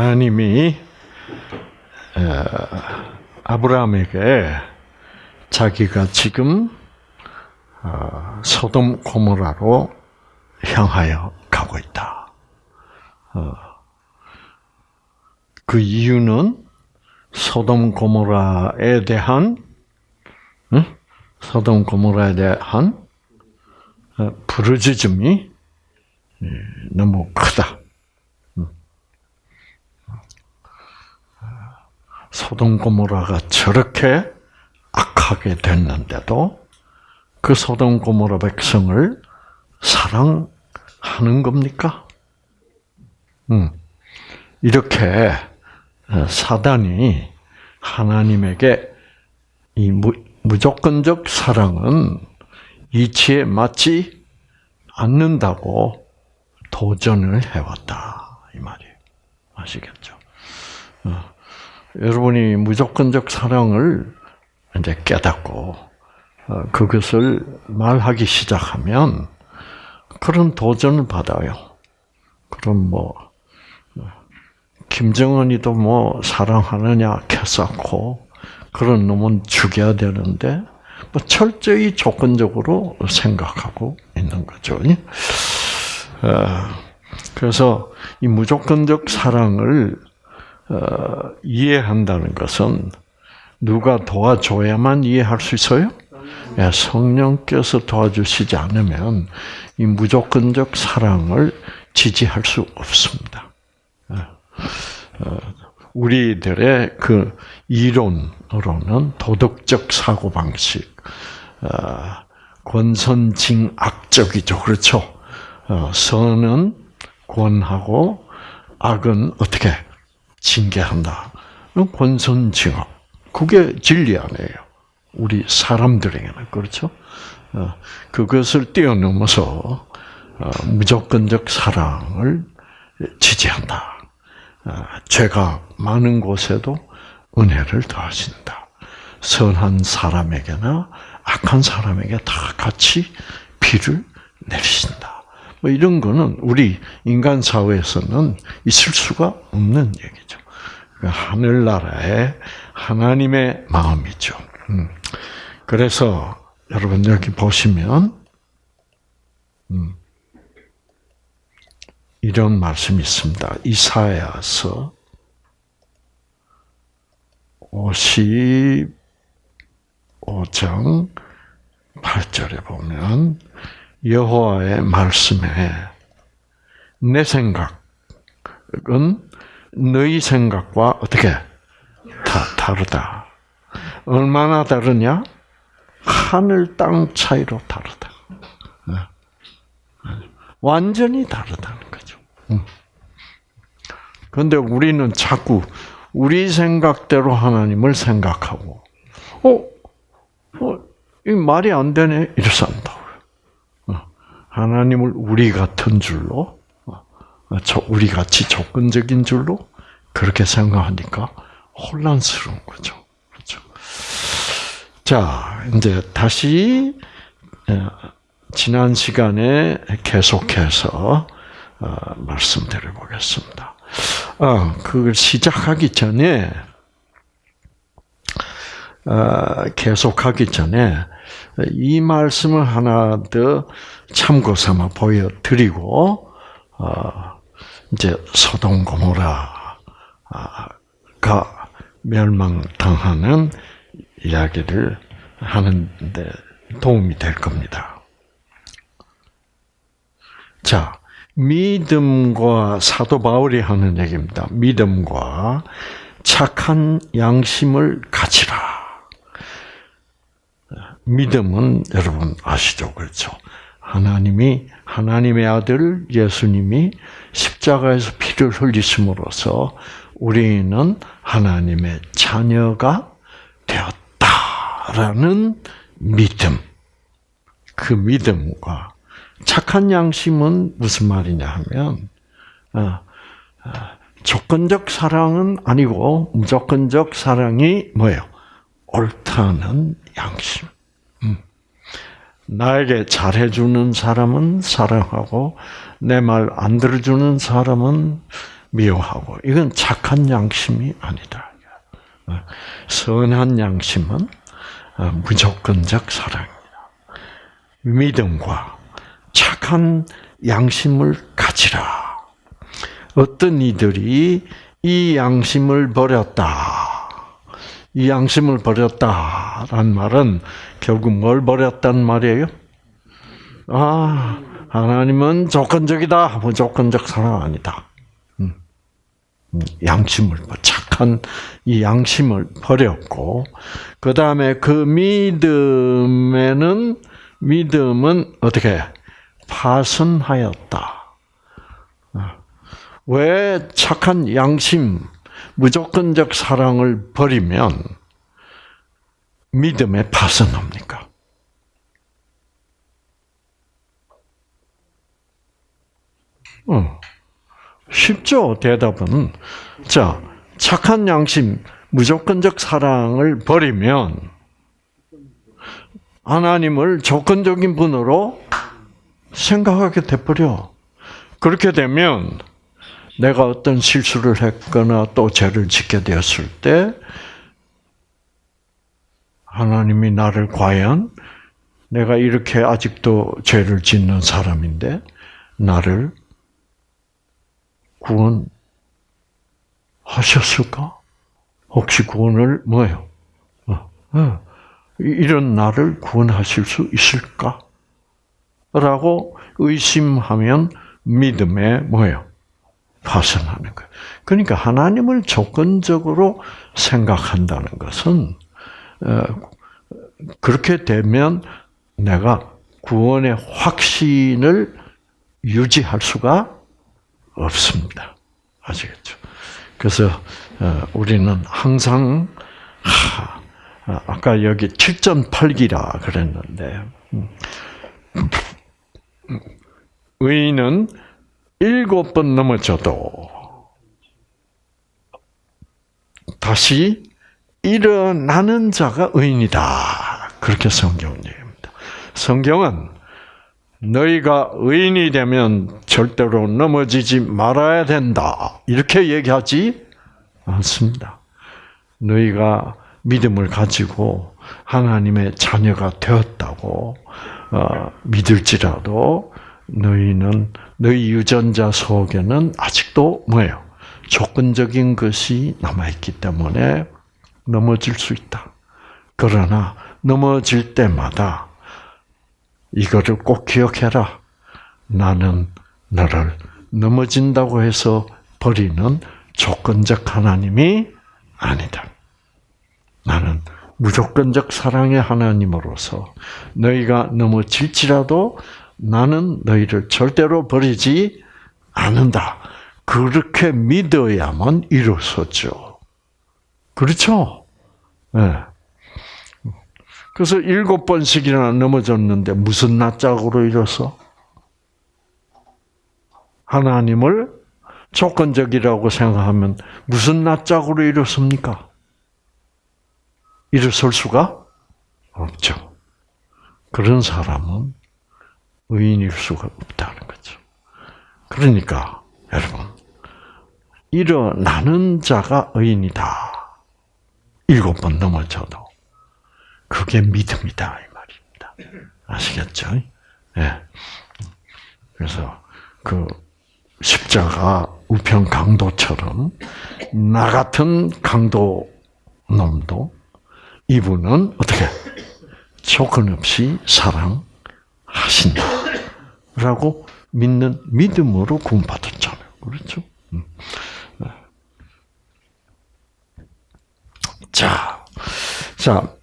하나님이 아브라함에게 자기가 지금 어, 소돔 고모라로 향하여 가고 있다. 어, 그 이유는 소돔 고모라에 대한 소돔 고모라에 대한 어, 부르짖음이 예, 너무 크다. 소돔 고모라가 저렇게 악하게 됐는데도 그 소돔 고모라 백성을 사랑하는 겁니까? 음. 이렇게 어, 사단이 하나님에게 이 무조건적 사랑은 이치에 맞지 않는다고 도전을 해왔다 이 말이에요. 아시겠죠? 어. 여러분이 무조건적 사랑을 이제 깨닫고 어, 그것을 말하기 시작하면 그런 도전을 받아요. 그럼 뭐 김정은이도 뭐 사랑하느냐 캐쌓고 그런 놈은 죽여야 되는데 뭐 철저히 조건적으로 생각하고 있는 거죠. 어, 그래서 이 무조건적 사랑을 어, 이해한다는 것은 누가 도와줘야만 이해할 수 있어요? 예, 성령께서 도와주시지 않으면 이 무조건적 사랑을 지지할 수 없습니다. 예. 어, 우리들의 그 이론으로는 도덕적 사고 방식, 어, 권선징악적이죠, 그렇죠? 선은 권하고 악은 어떻게 징계한다. 권선징악. 그게 진리 아니에요. 우리 사람들에게는 그렇죠. 어, 그것을 뛰어넘어서 어, 무조건적 사랑을 지지한다. 어, 죄가 많은 곳에도 은혜를 더하신다. 선한 사람에게나 악한 사람에게 다 같이 비를 내리신다. 뭐 이런 거는 우리 인간 사회에서는 있을 수가 없는 얘기죠. 그 하늘나라의 하나님의 마음이죠. 음. 그래서 여러분 여기 보시면 음. 이런 말씀이 있습니다. 이사야서 55장 8절에 보면 여호와의 말씀에 내 생각은 너희 생각과 어떻게 다 다르다. 얼마나 다르냐? 하늘 땅 차이로 다르다. 네. 완전히 다르다는 거죠. 그런데 우리는 자꾸 우리 생각대로 하나님을 생각하고, 어, 어, 이 말이 안 되네 이래서. 어, 하나님을 우리 같은 줄로, 어, 우리 같이 조건적인 줄로 그렇게 생각하니까 혼란스러운 거죠. 그렇죠. 자, 이제 다시 지난 시간에 계속해서 어, 말씀드려 보겠습니다. 아, 그걸 시작하기 전에 어, 계속하기 전에 이 말씀을 하나 더 참고 삼아 보여드리고 어, 이제 소동 고모라가 멸망당하는 이야기를 하는데 도움이 될 겁니다. 자, 믿음과 사도 바울이 하는 얘기입니다. 믿음과 착한 양심을 가지라. 믿음은 여러분 아시죠? 그렇죠? 하나님이 하나님의 아들 예수님이 십자가에서 피를 흘리심으로써 우리는 하나님의 자녀가 되었다라는 믿음. 그 믿음과 착한 양심은 무슨 말이냐 하면 어, 어, 조건적 사랑은 아니고 무조건적 사랑이 뭐예요? 옳다는 양심. 음. 나에게 잘해주는 사람은 사랑하고 내 말 안 들어주는 사람은 미워하고 이건 착한 양심이 아니다. 어, 선한 양심은 어, 무조건적 사랑입니다. 믿음과 착한 양심을 가지라. 어떤 이들이 이 양심을 버렸다. 이 양심을 버렸다란 말은 결국 뭘 버렸단 말이에요? 아, 하나님은 조건적이다. 무조건적 사랑 아니다. 음. 음, 양심을 착한 이 양심을 버렸고 그 다음에 그 믿음에는 믿음은 어떻게 파선하였다. 아, 왜 착한 양심, 무조건적 사랑을 버리면 믿음에 파선합니까? 어. 쉽죠, 대답은. 자, 착한 양심, 무조건적 사랑을 버리면 하나님을 조건적인 분으로 생각하게 돼버려. 그렇게 되면 내가 어떤 실수를 했거나 또 죄를 짓게 되었을 때 하나님이 나를 과연 내가 이렇게 아직도 죄를 짓는 사람인데 나를 구원하셨을까? 혹시 구원을 뭐예요? 어, 어, 이런 나를 구원하실 수 있을까? 라고 의심하면 믿음에 뭐예요? 파선하는 거예요. 그러니까 하나님을 조건적으로 생각한다는 것은 어, 그렇게 되면 내가 구원의 확신을 유지할 수가 없습니다. 아시겠죠? 그래서 어, 우리는 항상 어, 아까 여기 7.8기라 그랬는데 음, 의인은 일곱 번 넘어져도 다시 일어나는 자가 의인이다. 그렇게 성경은 얘기합니다. 성경은 너희가 의인이 되면 절대로 넘어지지 말아야 된다. 이렇게 얘기하지 않습니다. 너희가 믿음을 가지고 하나님의 자녀가 되었다고 어, 믿을지라도 너희는 너희 유전자 속에는 아직도 뭐예요? 조건적인 것이 남아있기 때문에 넘어질 수 있다. 그러나 넘어질 때마다 이거를 꼭 기억해라. 나는 너를 넘어진다고 해서 버리는 조건적 하나님이 아니다. 나는 무조건적 사랑의 하나님으로서 너희가 넘어질지라도 나는 너희를 절대로 버리지 않는다. 그렇게 믿어야만 이루어졌죠. 그렇죠? 네. 그래서 일곱 번씩이나 넘어졌는데 무슨 낯짝으로 일어서? 하나님을 조건적이라고 생각하면 무슨 낯짝으로 일어섭니까? 일어설 수가 없죠. 그런 사람은 의인일 수가 없다는 거죠. 그러니까 여러분 일어나는 자가 의인이다. 일곱 번 넘어져도 그게 믿음이다 이 말입니다. 아시겠죠? 예. 네. 그래서 그 십자가 우편 강도처럼 나 같은 강도 놈도 이분은 어떻게 조건 없이 사랑하신다 라고 믿는 믿음으로 구원받았잖아요. 그렇죠? 음. 네. 자, 자,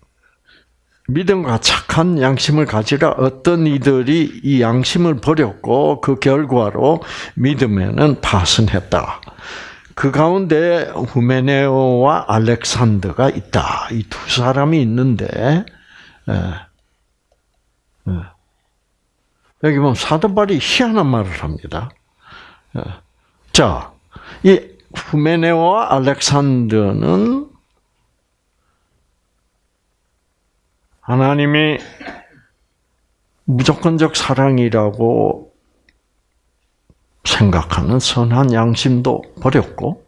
믿음과 착한 양심을 가지라 어떤 이들이 이 양심을 버렸고 그 결과로 믿음에는 파선했다. 그 가운데 후메네오와 알렉산더가 있다. 이 두 사람이 있는데 예. 예. 여기 보면 사도발이 희한한 말을 합니다. 예. 자, 이 후메네오와 알렉산더는 하나님이 무조건적 사랑이라고 생각하는 선한 양심도 버렸고,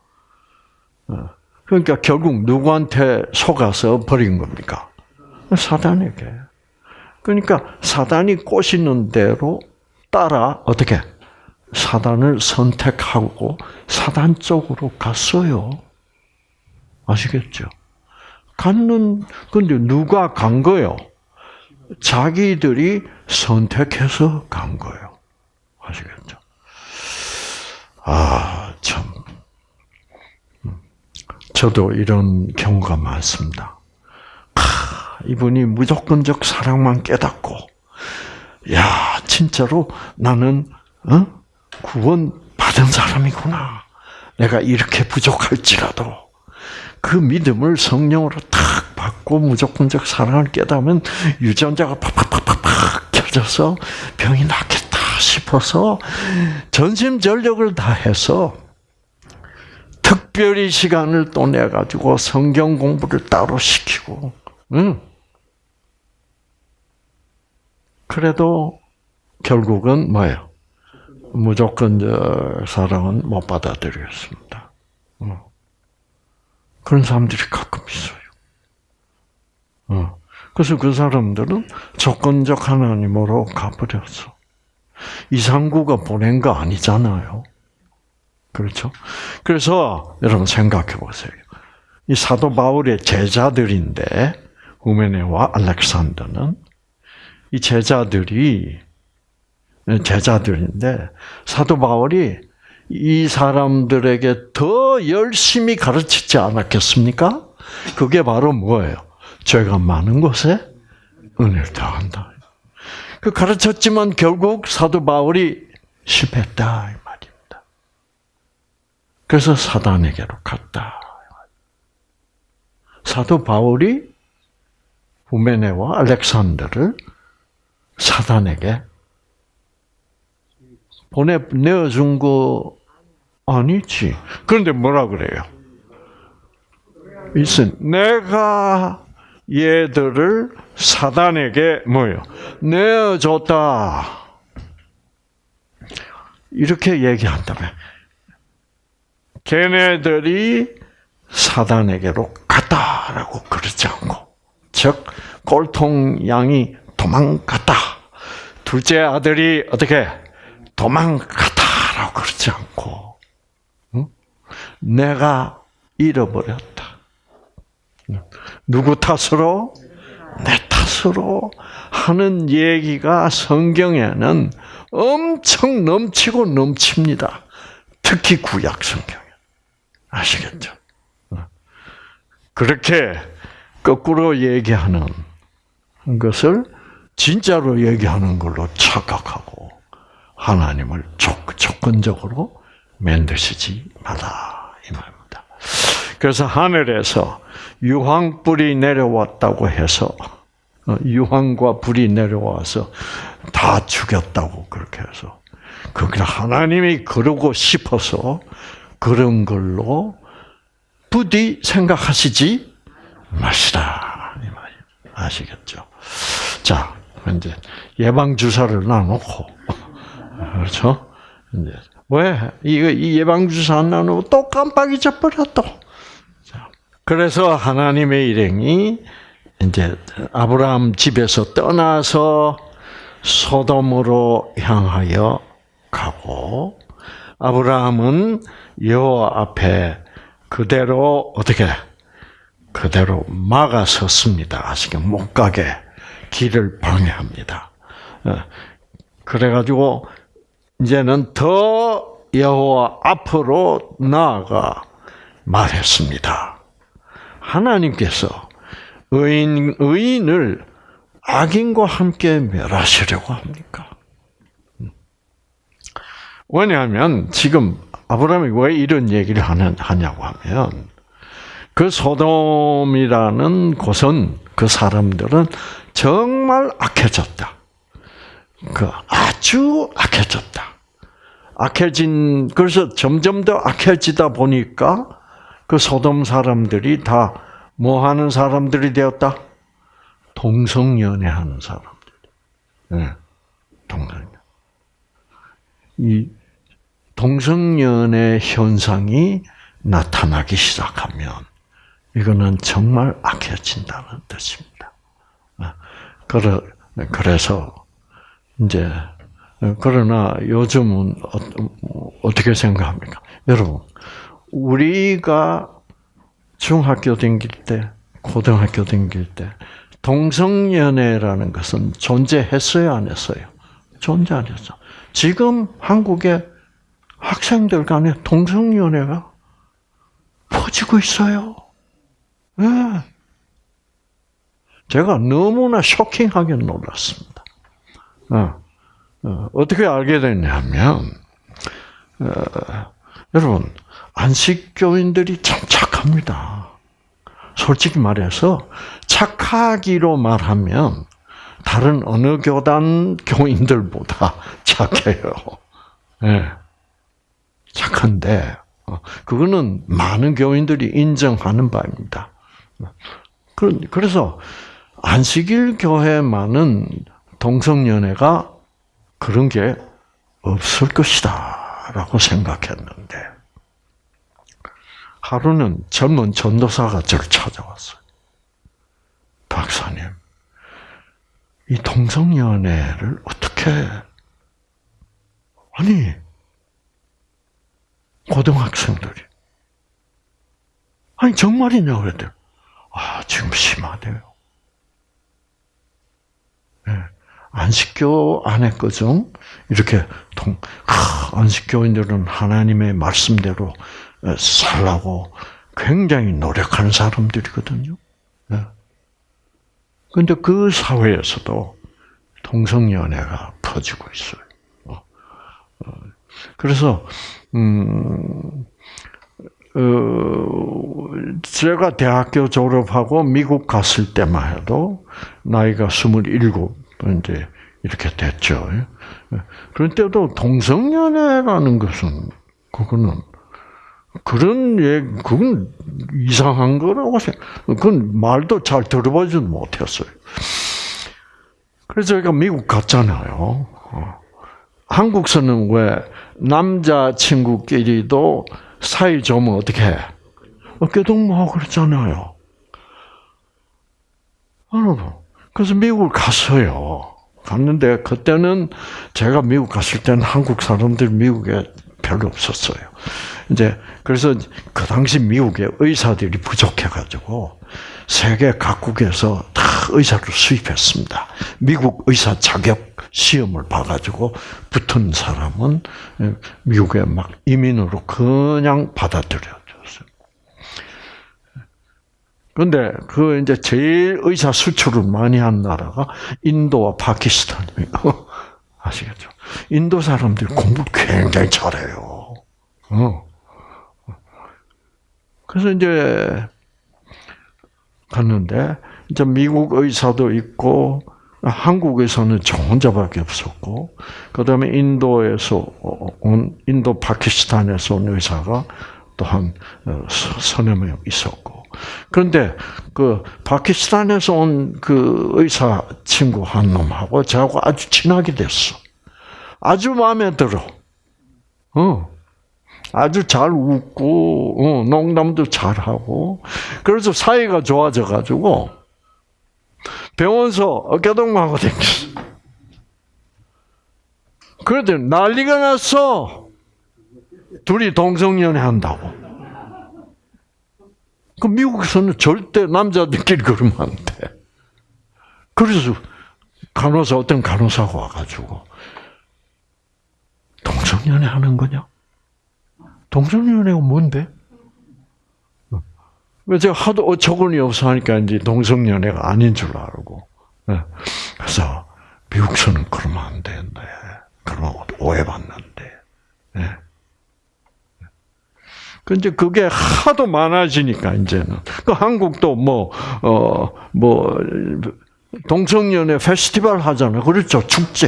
어, 그러니까 결국 누구한테 속아서 버린 겁니까? 사단에게. 그러니까 사단이 꼬시는 대로 따라 어떻게 사단을 선택하고 사단 쪽으로 갔어요. 아시겠죠? 갔는 근데 누가 간 거요? 자기들이 선택해서 간 거예요. 아시겠죠? 아, 참. 저도 이런 경우가 많습니다. 하, 이분이 무조건적 사랑만 깨닫고, 야, 진짜로 나는, 어? 구원 받은 사람이구나. 내가 이렇게 부족할지라도, 그 믿음을 성령으로 탁 받고 무조건적 사랑을 깨닫으면 유전자가 팍팍팍팍팍 켜져서 병이 낫겠다 싶어서 전심전력을 다해서 특별히 시간을 또 내가지고 성경 공부를 따로 시키고, 응. 그래도 결국은 뭐예요? 무조건 저 사랑은 못 받아들였습니다. 그런 사람들이 가끔 있어요. 그래서 그 사람들은 조건적 하나님으로 가버렸어. 이상구가 보낸 거 아니잖아요. 그렇죠? 그래서 여러분 생각해 보세요. 이 사도 바울의 제자들인데 후메네와 알렉산더는 이 제자들이 제자들인데 사도 바울이 이 사람들에게 더 열심히 가르치지 않았겠습니까? 그게 바로 뭐예요? 죄가 많은 곳에 은혜를 더한다. 그 가르쳤지만 결국 사도 바울이 실패했다. 그래서 사단에게로 갔다. 사도 바울이 후메네와 알렉산더를 사단에게 보내 내어준 거 아니지. 그런데 뭐라 그래요? 있은 내가 얘들을 사단에게 뭐요? 내어줬다. 이렇게 얘기한다면 걔네들이 사단에게로 갔다라고 그러지 않고, 즉 꼴통 양이 도망갔다. 둘째 아들이 어떻게 도망갔다라고 그러지 않고, 응? 내가 잃어버렸다. 누구 탓으로? 내 탓으로 하는 얘기가 성경에는 엄청 넘치고 넘칩니다. 특히 구약 성경. 아시겠죠? 그렇게 거꾸로 얘기하는 것을 진짜로 얘기하는 걸로 착각하고 하나님을 조건적으로 만드시지 마라 이 말입니다. 그래서 하늘에서 유황불이 내려왔다고 해서 어, 유황과 불이 내려와서 다 죽였다고 그렇게 해서 그게 하나님이 그러고 싶어서 그런 걸로 부디 생각하시지 마시라. 이 말이 아시겠죠? 자, 이제 예방 주사를 놔놓고 그렇죠? 이제 왜 이거 이 예방 주사 안 나누고 또 깜빡 잊어버려 또. 그래서 하나님의 일행이 이제 아브라함 집에서 떠나서 소돔으로 향하여 가고 아브라함은 여호와 앞에 그대로 어떻게 그대로 막아섰습니다. 아시게 못 가게 길을 방해합니다. 어, 그래가지고 이제는 더 여호와 앞으로 나아가 말했습니다. 하나님께서 의인 의인을 악인과 함께 멸하시려고 합니까? 왜냐하면 지금 아브라함이 왜 이런 얘기를 하냐고 하면 그 소돔이라는 곳은 그 사람들은 정말 악해졌다. 그 아주 악해졌다. 악해진 그래서 점점 더 악해지다 보니까 그 소돔 사람들이 다 뭐 하는 사람들이 되었다? 동성연애 하는 사람들. 네. 동성연. 이 동성연애 현상이 나타나기 시작하면 이거는 정말 악해진다는 뜻입니다. 아, 그래서 이제 그러나 요즘은 어떻게 생각합니까? 여러분, 우리가 중학교 다닐 때, 고등학교 다닐 때 동성연애라는 것은 존재했어요, 안 했어요? 존재 안 했어. 지금 한국의 학생들 간에 동성연애가 퍼지고 있어요. 네. 제가 너무나 쇼킹하게 놀랐습니다. 어, 어, 떻게 알게 됐냐면, 어, 여러분, 안식교인들이 참 착합니다. 솔직히 말해서, 착하기로 말하면, 다른 어느 교단 교인들보다 착해요. 네. 착한데, 어, 그거는 많은 교인들이 인정하는 바입니다. 그래서 안식일 교회만은 동성연애가 그런 게 없을 것이다 라고 생각했는데 하루는 젊은 전도사가 저를 찾아왔어요. 박사님, 이 동성연애를 어떻게 아니 고등학생들이 아니 정말이냐 그랬더니 아 지금 심하대요. 네. 안식교 안에 거죠. 이렇게 동, 아, 안식교인들은 하나님의 말씀대로 살라고 굉장히 노력하는 사람들이거든요. 네. 근데 그 사회에서도 동성연애가 퍼지고 있어요. 어, 어. 그래서 음, 어, 제가 대학교 졸업하고 미국 갔을 때만 해도 나이가 스물일곱 이제 이렇게 됐죠. 그런 때도 동성연애라는 것은 그거는 그런 얘 그건 이상한 거라고 생각. 그건 말도 잘 들어보지도 못했어요. 그래서 제가 미국 갔잖아요. 어. 한국서는 왜 남자 친구끼리도 사이 좋으면 어떻게 해? 어깨 동무하고 그랬잖아요. 여러분. 그래서 미국을 갔어요. 갔는데 그때는 제가 미국 갔을 때는 한국 사람들 미국에 별로 없었어요. 이제 그래서 그 당시 미국에 의사들이 부족해가지고 세계 각국에서 다 의사를 수입했습니다. 미국 의사 자격 시험을 봐가지고 붙은 사람은 미국에 막 이민으로 그냥 받아들여졌어요. 그런데 그 이제 제일 의사 수출을 많이 한 나라가 인도와 파키스탄이에요. 아시겠죠? 인도 사람들이 공부 굉장히 잘해요. 어. 그래서 이제 갔는데 이제 미국 의사도 있고 한국에서는 저 혼자밖에 없었고, 그 다음에 인도에서 온, 인도 파키스탄에서 온 의사가 또한 어, 서너 명 있었고. 그런데 그 파키스탄에서 온 그 의사 친구 한 놈하고 저하고 아주 친하게 됐어. 아주 마음에 들어. 어. 아주 잘 웃고, 어, 농담도 잘하고. 그래서 사이가 좋아져가지고, 병원서 어깨동무하고 댕겼어. 그런데 난리가 났어. 둘이 동성연애 한다고. 그 미국에서는 절대 남자들끼리 그러면 안 돼. 그래서 간호사 어떤 간호사가 와가지고 동성연애 하는 거냐? 동성연애가 뭔데? 제가 하도 어처구니 없어 하니까 이제 동성연애가 아닌 줄 알고. 예. 그래서 미국서는 그러면 안 되는데, 그러면 오해받는데. 예. 그 이제 그게 하도 많아지니까 이제는 그 한국도 뭐어 뭐 동성연애 페스티벌 하잖아요. 그렇죠 축제.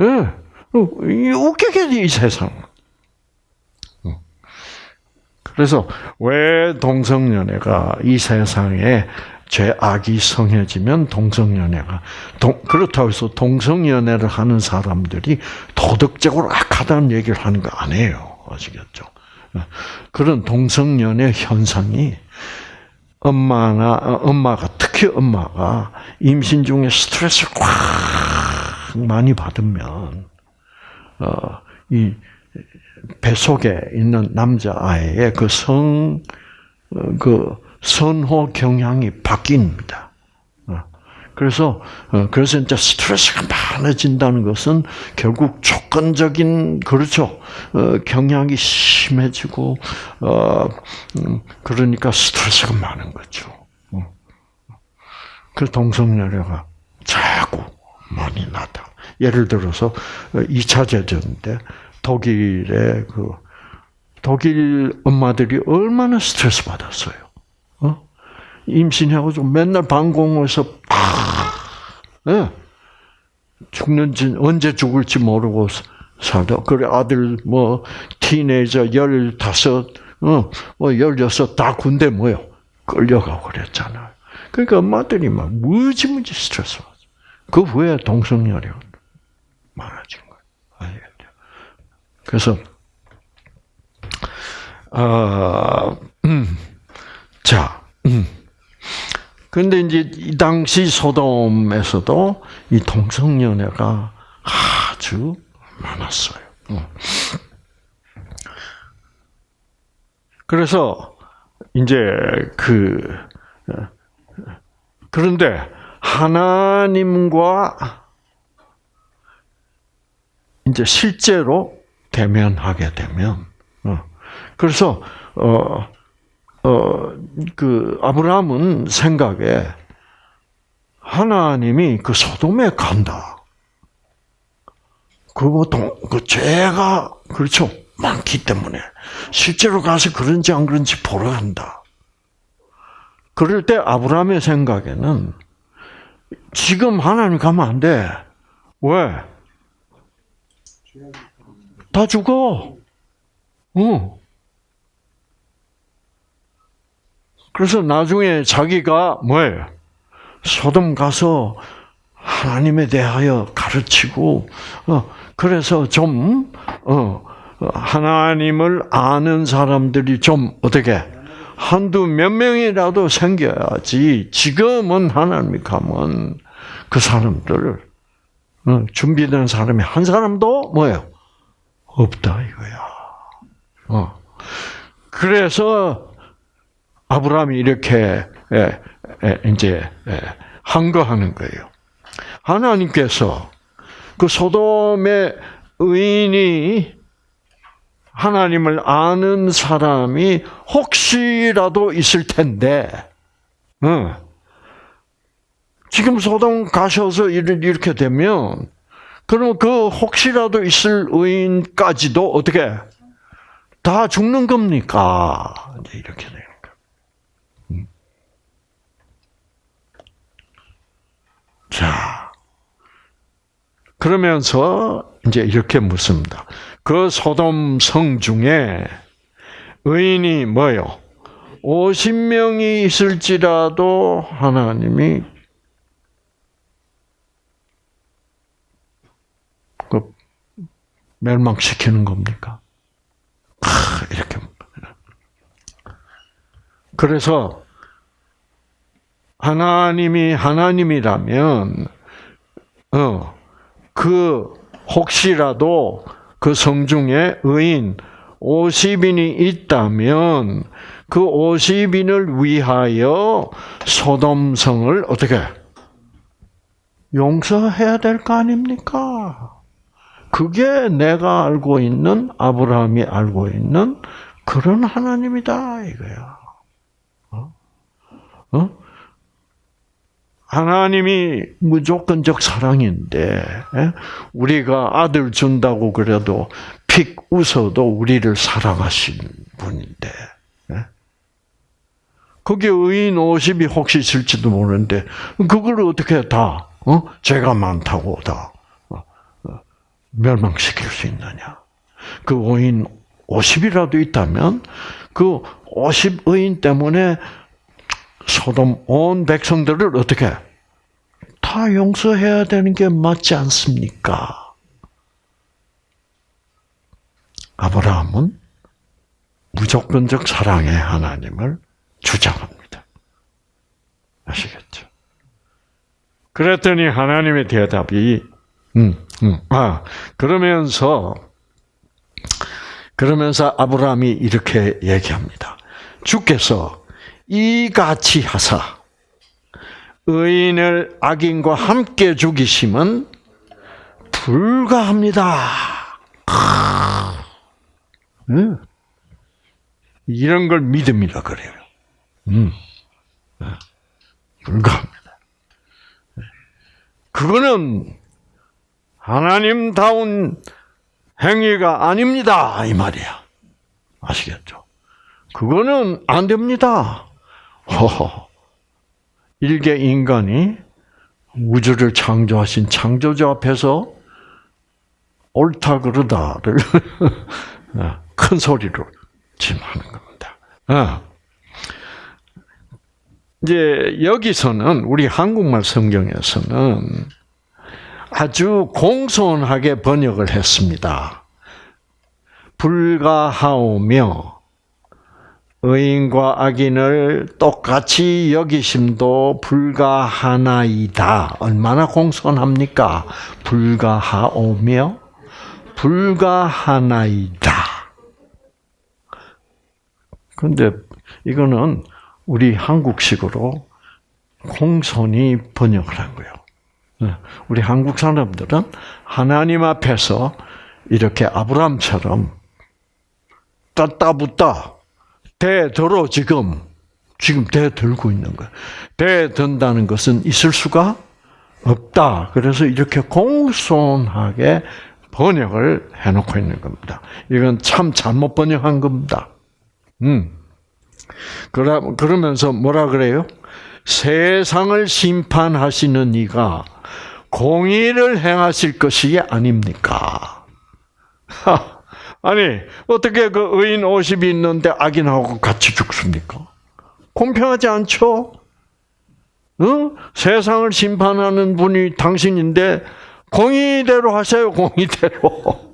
예. 네. 웃기게 이 세상. 그래서 왜 동성연애가 이 세상에 죄악이 성해지면 동성연애가 동, 그렇다고 해서 동성연애를 하는 사람들이 도덕적으로 악하다는 얘기를 하는 거 아니에요. 아시겠죠? 그런 동성연애 현상이 엄마나 엄마가 특히 엄마가 임신 중에 스트레스를 꽉 많이 받으면 어, 이 뱃속에 있는 남자아이의 그 성, 어, 그 선호 경향이 바뀝니다. 어, 그래서, 어, 그래서 이제 스트레스가 많아진다는 것은 결국 조건적인, 그렇죠. 경향이 심해지고, 음, 그러니까 스트레스가 많은 거죠. 그 동성연애가 자꾸 많이 나타. 예를 들어서 2차 제전인데 독일의 그 독일 엄마들이 얼마나 스트레스 받았어요. 어? 임신하고 맨날 방공에서 팍, 네. 죽는지 언제 죽을지 모르고 살다. 그래 아들 뭐 티네이저 열다섯, 어, 뭐 열여섯 다 군대 뭐요 끌려가고 그랬잖아요. 그러니까 엄마들이 막 무지무지 스트레스 받아. 그 후에 동성연애가 많아진. 그래서 아, 음, 자, 음. 근데 이제 이 당시 소돔에서도 이 동성연애가 아주 많았어요. 어. 그래서 이제 그 그런데 하나님과 이제 실제로 대면하게 되면 어. 그래서 어 어, 그, 아브라함은 생각에 하나님이 그 소돔에 간다. 그리고 동, 그 죄가, 그렇죠. 많기 때문에. 실제로 가서 그런지 안 그런지 보러 간다. 그럴 때 아브라함의 생각에는 지금 하나님 가면 안 돼. 왜? 다 죽어. 어. 그래서 나중에 자기가 뭐예요? 소돔 가서 하나님에 대하여 가르치고, 어, 그래서 좀, 어, 하나님을 아는 사람들이 좀 어떻게, 한두 몇 명이라도 생겨야지, 지금은 하나님이 가면 그 사람들을, 어, 준비된 사람이 한 사람도 뭐예요? 없다, 이거야. 어. 그래서 아브라함이 이렇게 예, 예, 이제 예, 한거하는 거예요. 하나님께서 그 소돔의 의인이 하나님을 아는 사람이 혹시라도 있을 텐데, 어. 지금 소돔 가셔서 이렇게 되면, 그러면 그 혹시라도 있을 의인까지도 어떻게 다 죽는 겁니까? 이렇게 돼요. 자, 그러면서 이제 이렇게 묻습니다. 그 소돔 성 중에 의인이 뭐요? 50명이 있을지라도 하나님이 멸망시키는 겁니까? 아, 이렇게. 그래서 하나님이 하나님이라면 어, 그 혹시라도 그 성중에 의인 50인이 있다면 그 50인을 위하여 소돔성을 어떻게 용서해야 될 거 아닙니까? 그게 내가 알고 있는 아브라함이 알고 있는 그런 하나님이다 이거야. 어? 어? 하나님이 무조건적 사랑인데 예? 우리가 아들 준다고 그래도 픽 웃어도 우리를 사랑하신 분인데 예? 거기에 의인 50이 혹시 있을지도 모르는데 그걸 어떻게 다 어? 죄가 많다고 다 멸망시킬 수 있느냐? 그 의인 50이라도 있다면 그 50의인 때문에 소돔 온 백성들을 어떻게 다 용서해야 되는 게 맞지 않습니까? 아브라함은 무조건적 사랑의 하나님을 주장합니다. 아시겠죠? 그랬더니 하나님의 대답이 음, 음, 아 그러면서 그러면서 아브라함이 이렇게 얘기합니다. 주께서 이같이 하사 의인을 악인과 함께 죽이심은 불가합니다. 음. 이런 걸 믿음이라 그래요. 음. 불가합니다. 그거는 하나님다운 행위가 아닙니다. 이 말이야. 아시겠죠? 그거는 안 됩니다. 허허. 일개 인간이 우주를 창조하신 창조주 앞에서 옳다 그르다를 큰 소리로 지하는 겁니다. 어. 이제 여기서는 우리 한국말 성경에서는 아주 공손하게 번역을 했습니다. 불가하오며 의인과 악인을 똑같이 여기심도 불가하나이다. 얼마나 공손합니까? 불가하오며 불가하나이다. 그런데 이거는 우리 한국식으로 공손히 번역을 한 거예요. 네. 우리 한국 사람들은 하나님 앞에서 이렇게 아브라함처럼 따따붙다 대들어 지금 지금 대들고 있는 거예요. 대든다는 것은 있을 수가 없다. 그래서 이렇게 공손하게 번역을 해놓고 있는 겁니다. 이건 참 잘못 번역한 겁니다. 음. 그러, 그러면서 뭐라 그래요? 세상을 심판하시는 이가 공의를 행하실 것이 아닙니까? 아니, 어떻게 그 의인 50이 있는데 악인하고 같이 죽습니까? 공평하지 않죠? 어? 세상을 심판하는 분이 당신인데 공의대로 하세요, 공의대로.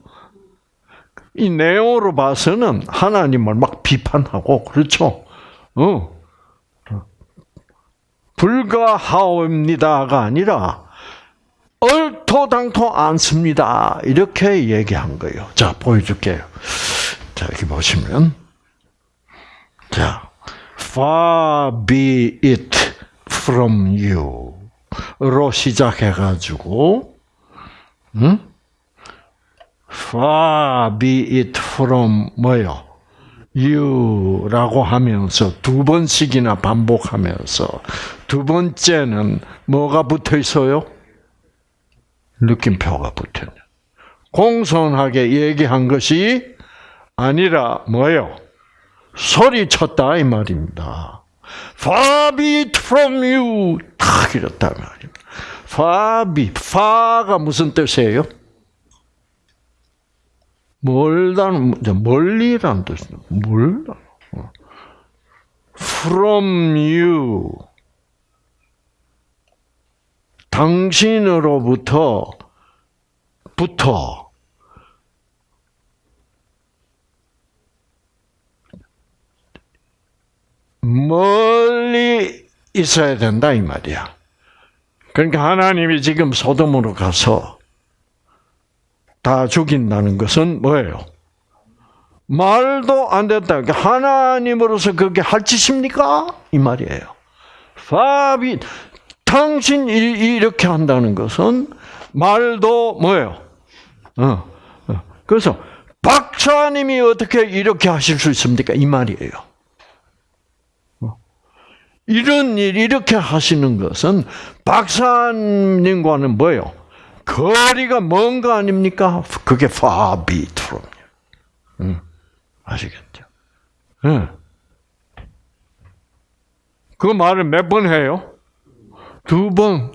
이 내용으로 봐서는 하나님을 막 비판하고 그렇죠. 어. 불가하옵니다가 아니라 얼 토당토 않습니다. 이렇게 얘기한 거예요. 자, 보여줄게요. 자, 여기 보시면. 자, far be it from you. 로 시작해가지고, 응? far be it from 뭐요? you라고 하면서 두 번씩이나 반복하면서 두 번째는 뭐가 붙어 있어요? 느낌표가 붙었냐. 공손하게 얘기한 것이 아니라 뭐예요? 소리쳤다 이 말입니다. Far be it from you. 탁 이랬다 말입니다. Far be, far가 무슨 뜻이에요? 멀다는 멀리라는 뜻이에요. 멀다. From you. 당신으로부터 부터 멀리 있어야 된다 이 말이야. 그러니까 하나님이 지금 소돔으로 가서 다 죽인다는 것은 뭐예요? 말도 안 된다. 그러니까 하나님으로서 그게 할 짓입니까? 이 말이에요. 당신 이렇게 한다는 것은 말도 뭐예요? 어, 어. 그래서 박사님이 어떻게 이렇게 하실 수 있습니까? 이 말이에요. 어. 이런 일 이렇게 하시는 것은 박사님과는 뭐예요? 거리가 먼 거 아닙니까? 그게 far be you. 응. 아시겠죠? 응. 그 말을 몇 번 해요? 두 번.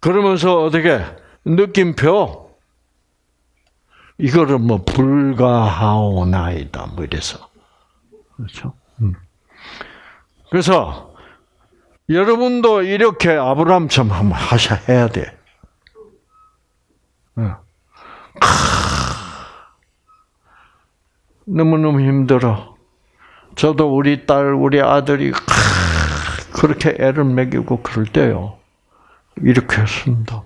그러면서 어떻게 느낌표 이거를 뭐 불가하오나이다 뭐 이래서 그렇죠. 음. 그래서 여러분도 이렇게 아브라함처럼 한번 하셔야 해야 돼. 너무너무 힘들어. 저도 우리 딸, 우리 아들이 그렇게 애를 먹이고 그럴 때요. 이렇게 했습니다.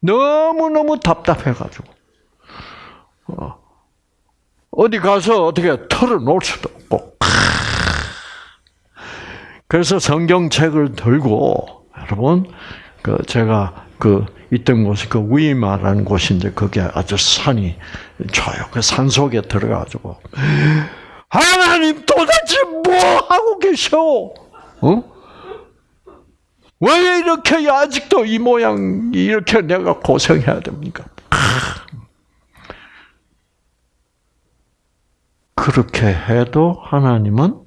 너무너무 답답해가지고. 어. 어디 가서 어떻게 털어놓을 수도 없고. 그래서 성경책을 들고, 여러분, 그, 제가 그, 있던 곳이 그 위마라는 곳인데, 그게 아주 산이 좋아요. 그 산 속에 들어가지고, 하나님 도대체 뭐 하고 계셔? 어? 왜 이렇게 아직도 이 모양, 이렇게 내가 고생해야 됩니까? 그렇게 해도 하나님은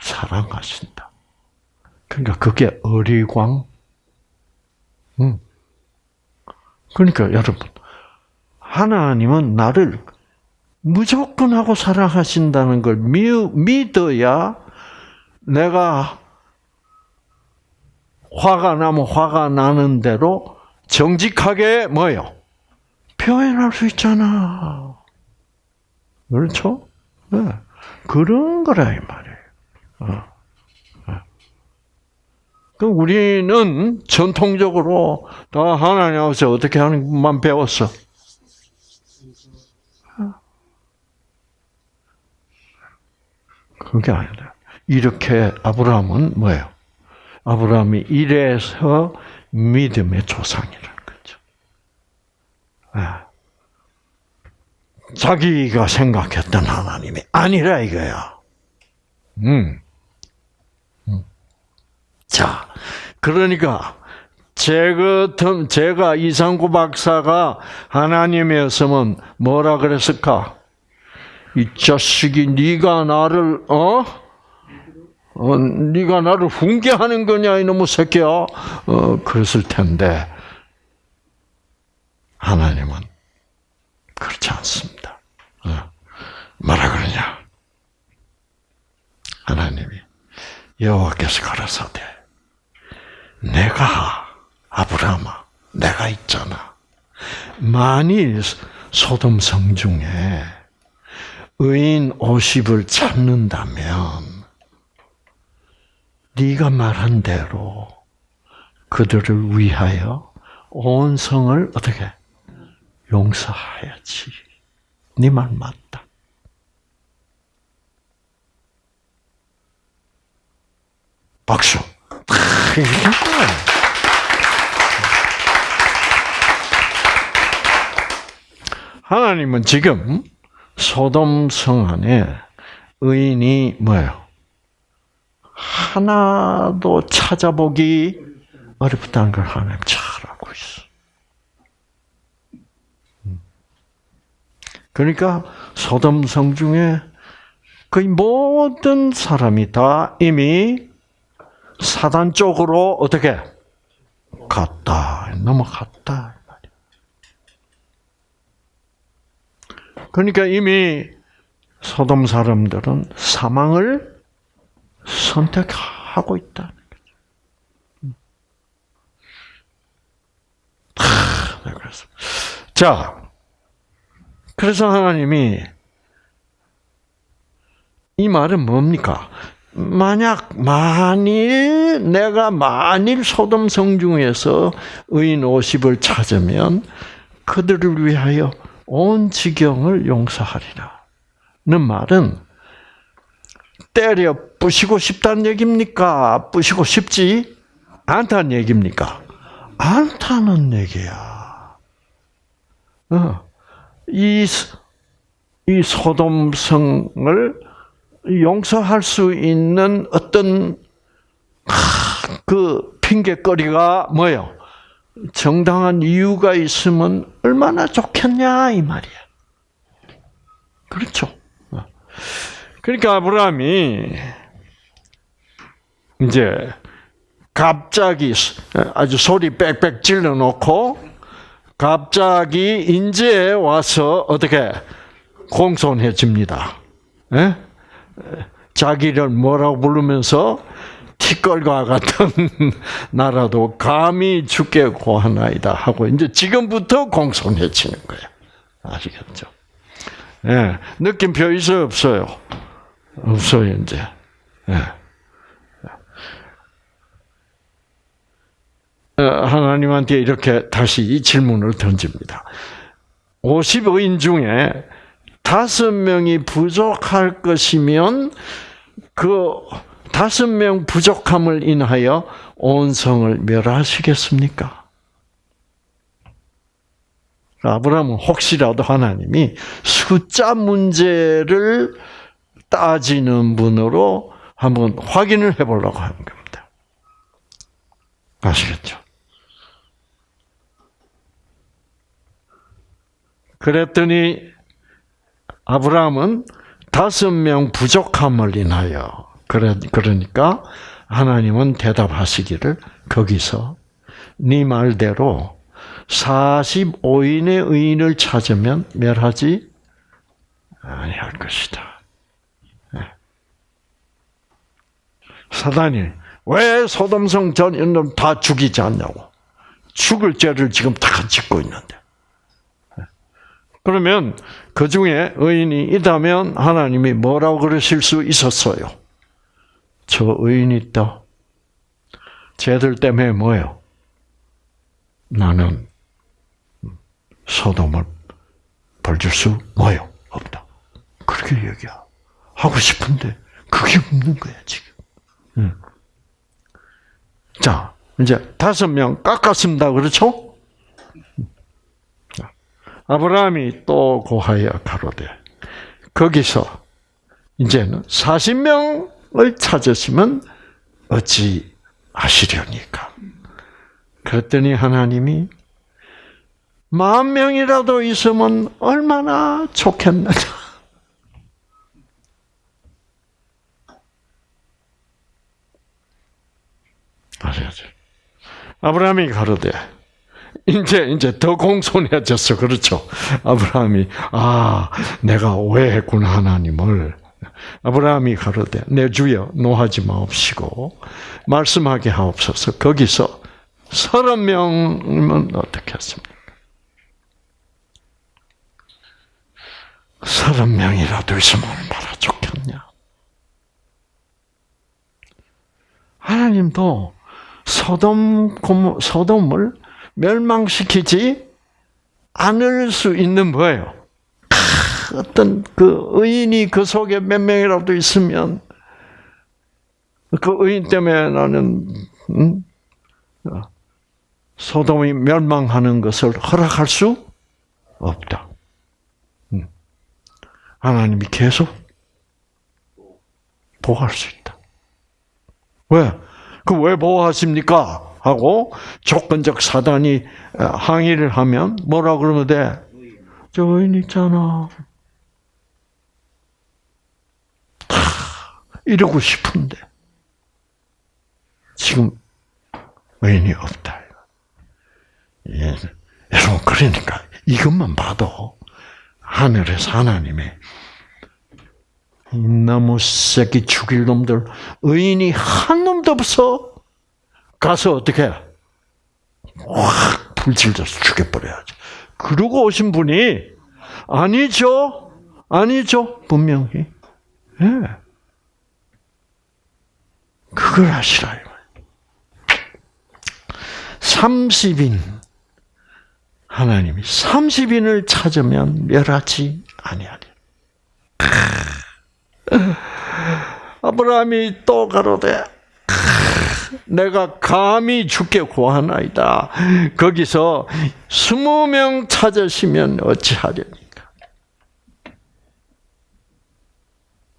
사랑하신다. 그러니까 그게 어리광. 음. 그러니까 여러분, 하나님은 나를 무조건 하고 사랑하신다는 걸 믿어야 내가 화가 나면 화가 나는 대로 정직하게 뭐요? 표현할 수 있잖아. 그렇죠? 네. 그런 거라 이 말이에요. 어. 그 우리는 전통적으로 다 하나님 앞에서 어떻게 하는 것만 배웠어. 그게 아니다. 이렇게 아브라함은 뭐예요? 아브라함이 이래서 믿음의 조상이라는 거죠. 아. 자기가 생각했던 하나님이 아니라 이거야. 음. 음. 자, 그러니까 제 같은 제가 이상구 박사가 하나님이었으면 뭐라 그랬을까? 이 자식이 네가 나를 어? 어 네가 나를 훈계하는 거냐 이놈의 새끼야. 어 그랬을 텐데 하나님은 그렇지 않습니다. 어, 뭐라 그러냐? 하나님이 여호와께서 가라사대 내가 아브라함아 내가 있잖아. 만일 소돔 성 중에 의인 50을 찾는다면 네가 말한 대로 그들을 위하여 온 성을 어떻게 용서해야지. 네 말 맞다. 박수. 하나님은 지금 소돔 성 안에 의인이 뭐예요? 하나도 찾아보기 어렵다는 걸 하나님 잘 알고 있어. 그러니까 소돔 성 중에 거의 모든 사람이 다 이미 사단 쪽으로 어떻게 갔다 넘어갔다. 그러니까 이미 소돔 사람들은 사망을 선택하고 있다는 거죠. 네, 자, 그래서 하나님이 이 말은 뭡니까? 만약 만일 내가 만일 소돔 성중에서 의인 50을 찾으면 그들을 위하여 온 지경을 용서하리라. 는 말은 때려 부시고 싶다는 얘기입니까? 부시고 싶지 않다는 얘기입니까? 않다는 얘기야. 어. 이, 이 소돔성을 용서할 수 있는 어떤 그 핑계거리가 뭐요? 정당한 이유가 있으면 얼마나 좋겠냐 이 말이야. 그렇죠. 그러니까 아브라함이 이제 갑자기 아주 소리 빽빽 질러 놓고 갑자기 인제 와서 어떻게 공손해집니다. 예? 자기를 뭐라고 부르면서 티끌과 같은 나라도 감히 죽게 고하나이다 하고 이제 지금부터 공손해지는 거예요. 아시겠죠? 예, 느낌표 있어요, 없어요? 없어요, 이제. 예. 하나님한테 이렇게 다시 이 질문을 던집니다. 50인 중에 다섯 명이 부족할 것이면 그 다섯 명 부족함을 인하여 온 성을 멸하시겠습니까? 아브라함은 혹시라도 하나님이 숫자 문제를 따지는 분으로 한번 확인을 해보려고 하는 겁니다. 아시겠죠? 그랬더니 아브라함은 다섯 명 부족함을 인하여 그러니까 하나님은 대답하시기를 거기서 네 말대로 45인의 의인을 찾으면 멸하지 아니할 것이다. 네. 사단이 왜 소돔성 전 인들 다 죽이지 않냐고 죽을 죄를 지금 다 짓고 있는데 그러면 그 중에 의인이 있다면 하나님이 뭐라고 그러실 수 있었어요? 저 의인이 있다. 쟤들 때문에 뭐예요? 나는 소돔을 벌줄 수 뭐요? 없다. 그렇게 얘기야. 하고 싶은데 그게 없는 거야 지금. 응. 자 이제 다섯 명 깎았습니다. 그렇죠? 아브라함이 또 고하여 가로되 거기서 이제는 40명을 찾으시면 어찌 하시려니까. 그랬더니 하나님이 만 명이라도 있으면 얼마나 좋겠느냐. 아시겠죠? 아브라함이 가로되 이제 이제 더 공손해졌어. 그렇죠? 아브라함이 아, 내가 오해했구나 하나님을. 아브라함이 가로되 내 주여 노하지 마옵시고 말씀하게 하옵소서. 거기서 서른 명이면 어떻게 했습니까? 서른 명이라도 있으면 얼마나 좋겠냐. 하나님도 소돔 소돔을 멸망시키지 않을 수 있는 뭐예요? 어떤 그 의인이 그 속에 몇 명이라도 있으면 그 의인 때문에 나는 음? 소돔이 멸망하는 것을 허락할 수 없다. 음. 하나님이 계속 보호할 수 있다. 왜? 그 왜 보호하십니까? 하고 조건적 사단이 항의를 하면 뭐라 그러면 돼? 저 의인 있잖아. 이러고 싶은데 지금 의인이 없다. 예. 여러분 그러니까 이것만 봐도 하늘에서 하나님의 이나무 새끼 죽일 놈들 의인이 한 놈도 없어 가서 어떻게 확 불질져서 죽여버려야지. 그러고 오신 분이 아니죠, 아니죠 분명히. 예. 그걸 하시라. 30인 하나님이 30인을 찾으면 멸하지 아니하리. 아브라함이 또 가로되 내가 감히 죽게 구하나이다. 거기서 스무 명 찾으시면 어찌하렵니까?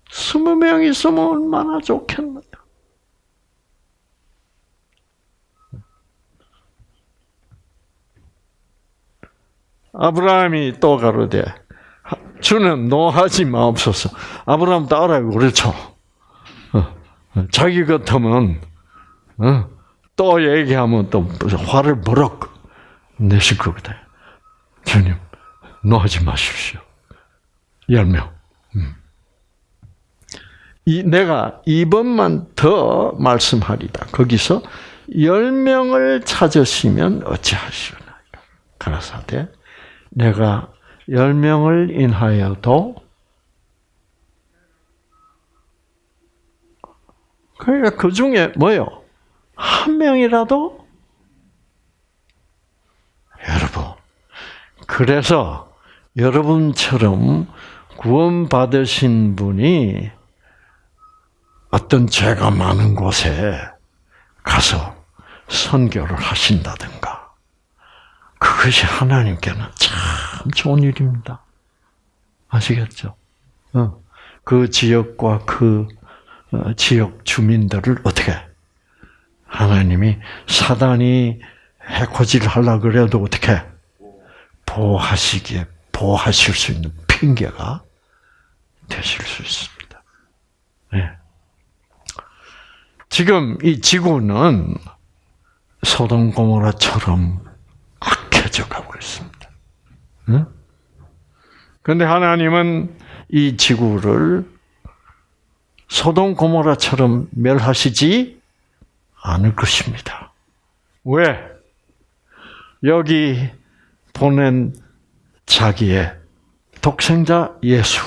스무 명 있으면 얼마나 좋겠느냐. 아브라함이 또 가로되 주는 노하지 마옵소서. 아브라함 따라요 그렇죠. 어, 자기 같으면 어, 또 얘기하면 또 화를 버럭 내실 거거든. 주님 노하지 마십시오. 열 명. 음. 이 내가 이번만 더 말씀하리다. 거기서 열 명을 찾으시면 어찌하시오나. 가라사대 내가 열 명을 인하여도 그러니까 그 중에 뭐요? 한 명이라도 여러분 그래서 여러분처럼 구원받으신 분이 어떤 죄가 많은 곳에 가서 선교를 하신다든가 그것이 하나님께는 참 좋은 일입니다. 아시겠죠? 어. 그 지역과 그 어, 지역 주민들을 어떻게 하나님이 사단이 해코지를 하려 그래도 어떻게 보호하시기에 보호하실 수 있는 핑계가 되실 수 있습니다. 네. 지금 이 지구는 소돔 고모라처럼 악해져 가고 있습니다. 응? 그런데 하나님은 이 지구를 소돔 고모라처럼 멸하시지 않을 것입니다. 왜? 여기 보낸 자기의 독생자 예수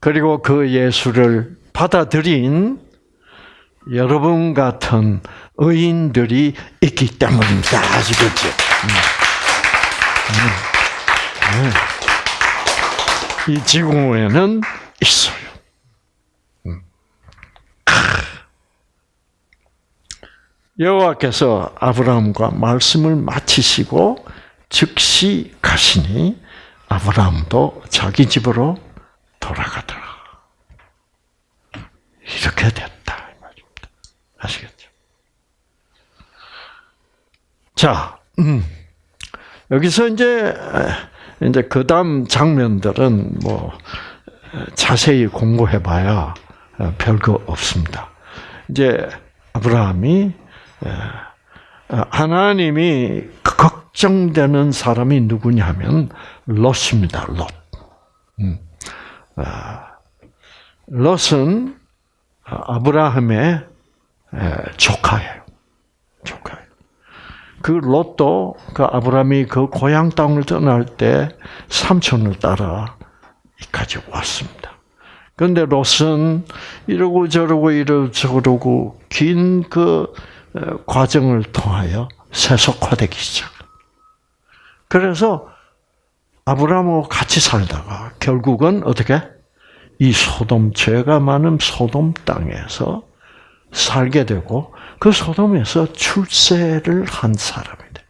그리고 그 예수를 받아들인 여러분 같은 의인들이 있기 때문입니다. 아시겠죠? 음. 음. 음. 이 지구에는 있어요. 여호와께서 아브라함과 말씀을 마치시고 즉시 가시니 아브라함도 자기 집으로 돌아가더라. 이렇게 됐다. 아시겠죠? 자, 음. 여기서 이제 이제 그다음 장면들은 뭐 자세히 공부해봐야 별거 없습니다. 이제 아브라함이 하나님이 걱정되는 사람이 누구냐면 롯입니다. 롯. 음. 롯은 아브라함의 조카예요. 조카예요. 그 롯도 그 아브라함이 그 고향 땅을 떠날 때 삼촌을 따라 이까지 왔습니다. 그런데 롯은 이러고 저러고 이러고 저러고 긴 그 과정을 통하여 세속화되기 시작. 그래서 아브라함하고 같이 살다가 결국은 어떻게 이 소돔 죄가 많은 소돔 땅에서 살게 되고 그 소돔에서 출세를 한 사람이 돼.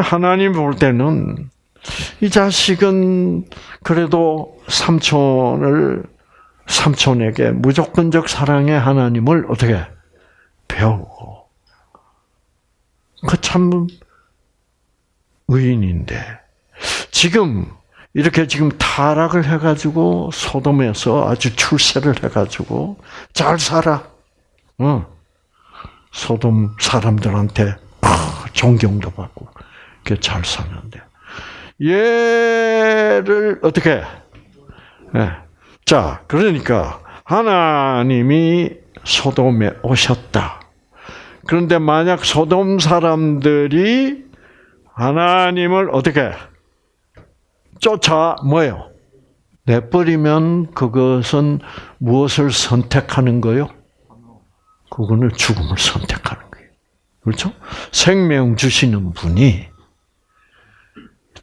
하나님 볼 때는 이 자식은 그래도 삼촌을 삼촌에게 무조건적 사랑의 하나님을 어떻게 배우고 그 참 의인인데 지금 이렇게 지금 타락을 해가지고 소돔에서 아주 출세를 해가지고 잘 살아. 어. 소돔 사람들한테 존경도 받고 그렇게 잘 사는데 얘를 어떻게? 네. 자, 그러니까 하나님이 소돔에 오셨다. 그런데 만약 소돔 사람들이 하나님을 어떻게 쫓아 뭐요? 내버리면 그것은 무엇을 선택하는 거요? 그거는 죽음을 선택하는 거예요. 그렇죠? 생명 주시는 분이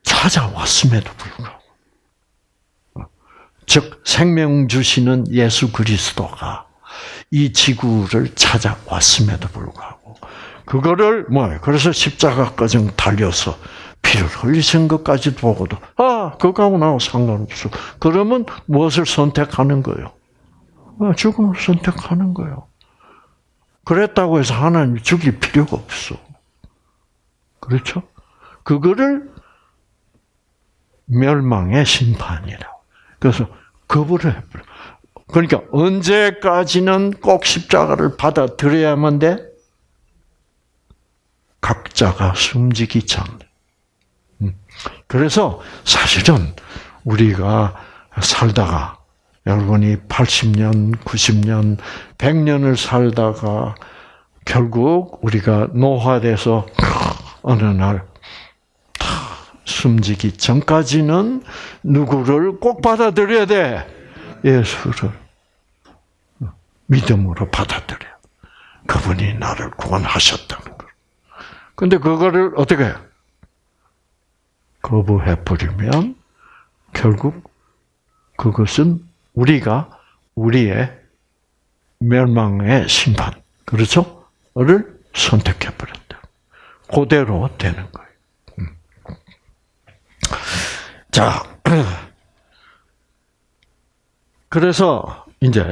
찾아왔음에도 불구하고, 즉 생명 주시는 예수 그리스도가 이 지구를 찾아왔음에도 불구하고 그거를 뭐 그래서 십자가까지 달려서 피를 흘리신 것까지 보고도 아 그거하고 나하고 상관없어. 그러면 무엇을 선택하는 거요? 아, 죽음을 선택하는 거요. 그랬다고 해서 하나님 죽일 필요가 없어. 그렇죠? 그거를 멸망의 심판이라. 그래서 거부를 해버려. 그러니까 언제까지는 꼭 십자가를 받아들여야만 돼? 각자가 숨지기 전. 음. 그래서 사실은 우리가 살다가 여러분이 80년, 90년, 100년을 살다가 결국 우리가 노화돼서 어느 날 숨지기 전까지는 누구를 꼭 받아들여야 돼. 예수를 믿음으로 받아들여. 그분이 나를 구원하셨다는 걸. 근데 그거를 어떻게 해? 거부해 버리면 결국 그것은 우리가 우리의 멸망의 심판, 그렇죠? 를 선택해버렸다. 그대로 되는 거예요. 음. 자, 그래서 이제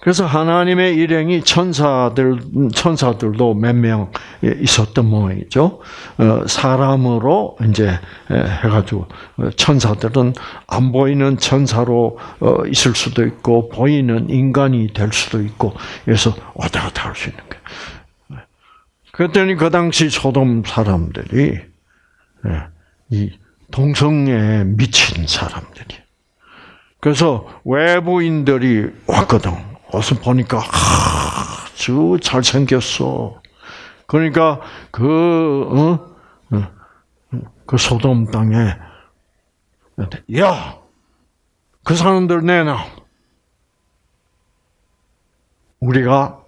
그래서 하나님의 일행이 천사들 천사들도 몇 명 있었던 모양이죠. 어, 사람으로 이제 해가지고 어, 천사들은 안 보이는 천사로 어, 있을 수도 있고 보이는 인간이 될 수도 있고 그래서 왔다 갔다 할 수 있는 거예요. 그랬더니 그 당시 소돔 사람들이 이 동성애에 미친 사람들이. 그래서 외부인들이 왔거든. 와서 보니까 아주 잘생겼어. 그러니까 그, 어? 어 그 소돔 땅에, 야! 그 사람들 내놔. 우리가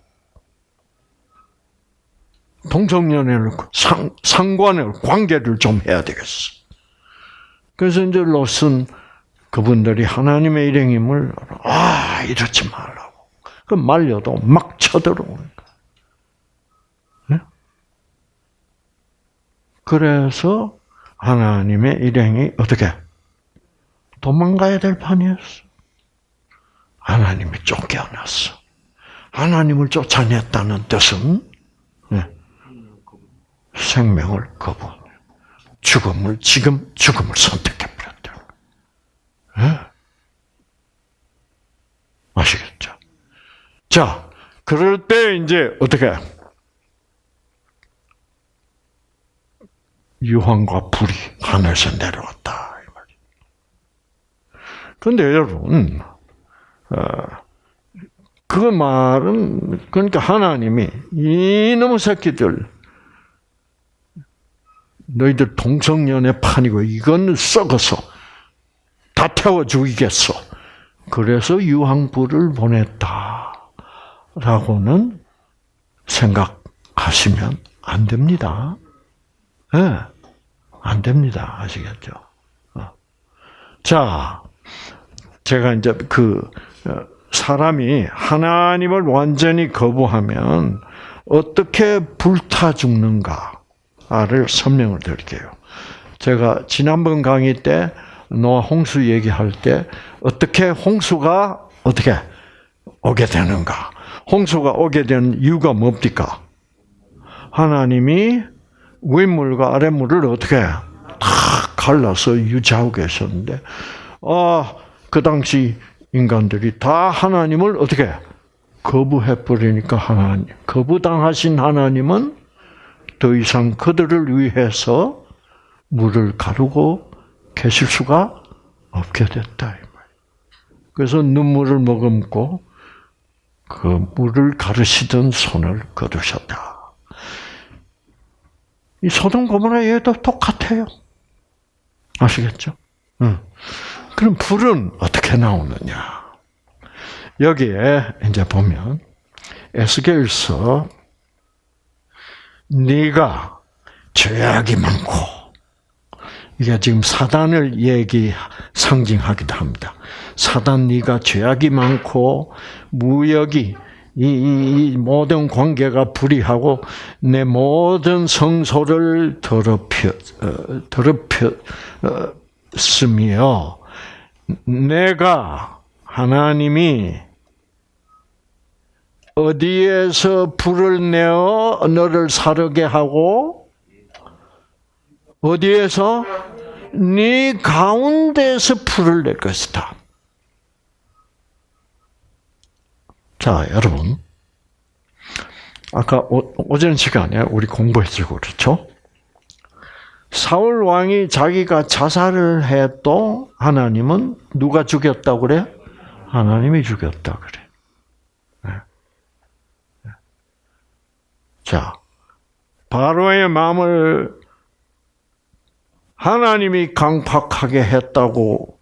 동성연애를, 상, 상관을, 관계를 좀 해야 되겠어. 그래서 이제 롯은 그분들이 하나님의 일행임을, 아, 이러지 말라. 그 말려도 막 쳐들어오는 거예요. 네? 그래서 하나님의 일행이 어떻게 도망가야 될 판이었어. 하나님이 쫓겨났어. 하나님을 쫓아냈다는 뜻은 네. 생명을 거부, 죽음을 지금 죽음을 선택해 버렸다. 네? 아시겠죠? 자, 그럴 때 이제 어떻게 유황과 불이 하늘에서 내려왔다. 그런데 여러분, 어, 그 말은 그러니까 하나님이 이놈의 새끼들 너희들 동성연애 판이고 이건 썩어서 다 태워 죽이겠어. 그래서 유황불을 보냈다. 라고는 생각하시면 안 됩니다. 예, 네, 안 됩니다. 아시겠죠? 어. 자, 제가 이제 그, 어, 사람이 하나님을 완전히 거부하면 어떻게 불타 죽는가 를 설명을 드릴게요. 제가 지난번 강의 때 노아 홍수 얘기할 때 어떻게 홍수가 어떻게 오게 되는가 홍수가 오게 된 이유가 뭡니까? 하나님이 윗물과 아랫물을 어떻게 다 갈라서 유지하고 계셨는데, 아, 그 당시 인간들이 다 하나님을 어떻게 거부해 버리니까 하나님, 거부당하신 하나님은 더 이상 그들을 위해서 물을 가르고 계실 수가 없게 됐다. 그래서 눈물을 머금고 그 물을 가르시던 손을 거두셨다. 이 소돔 고모라 얘도 똑같아요. 아시겠죠? 응. 그럼 불은 어떻게 나오느냐? 여기에 이제 보면 에스겔서 네가 죄악이 많고 이게 지금 사단을 얘기 상징하기도 합니다. 사단 네가 죄악이 많고 무역이 이, 이, 모든 관계가 불이하고 내 모든 성소를 더럽혀 어, 더럽혔으며 내가 하나님이 어디에서 불을 내어 너를 사르게 하고 어디에서 네 가운데서 불을 낼 것이다. 자, 여러분. 아까 오, 전 시간에 우리 공부했죠, 그렇죠? 사울 왕이 자기가 자살을 해도 하나님은 누가 죽였다고 그래? 하나님이 죽였다 그래. 네. 네. 자, 바로의 마음을 하나님이 강팍하게 했다고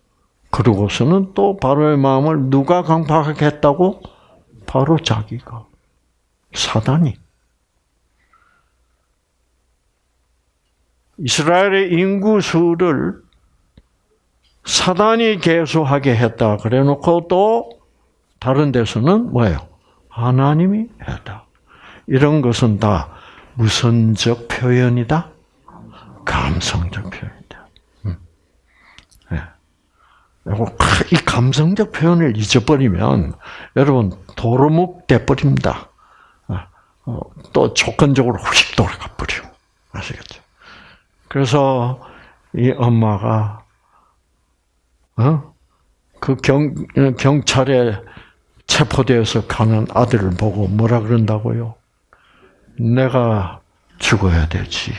그러고서는 또 바로의 마음을 누가 강팍하게 했다고? 바로 자기가. 사단이. 이스라엘의 인구 수를 사단이 개수하게 했다. 그래 놓고 또 다른 데서는 뭐예요? 하나님이 했다. 이런 것은 다 무선적 표현이다. 감성적 표현이다. 음. 네. 이 감성적 표현을 잊어버리면 여러분 도루묵 돼버립니다. 아, 어, 또 조건적으로 휙 돌아가 버려. 아시겠죠? 그래서 이 엄마가 어? 그 경, 경찰에 체포되어서 가는 아들을 보고 뭐라 그런다고요? 내가 죽어야 되지.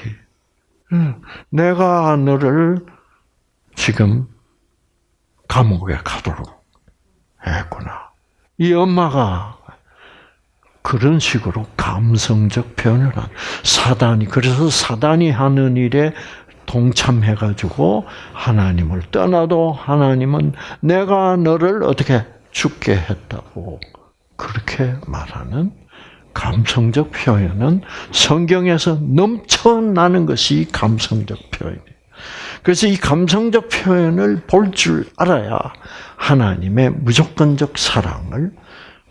내가 너를 지금 감옥에 가도록 했구나. 이 엄마가 그런 식으로 감성적 표현을 한 사단이 그래서 사단이 하는 일에 동참해 가지고 하나님을 떠나도 하나님은 내가 너를 어떻게 죽게 했다고 그렇게 말하는 감성적 표현은 성경에서 넘쳐나는 것이 감성적 표현이에요. 그래서 이 감성적 표현을 볼 줄 알아야 하나님의 무조건적 사랑을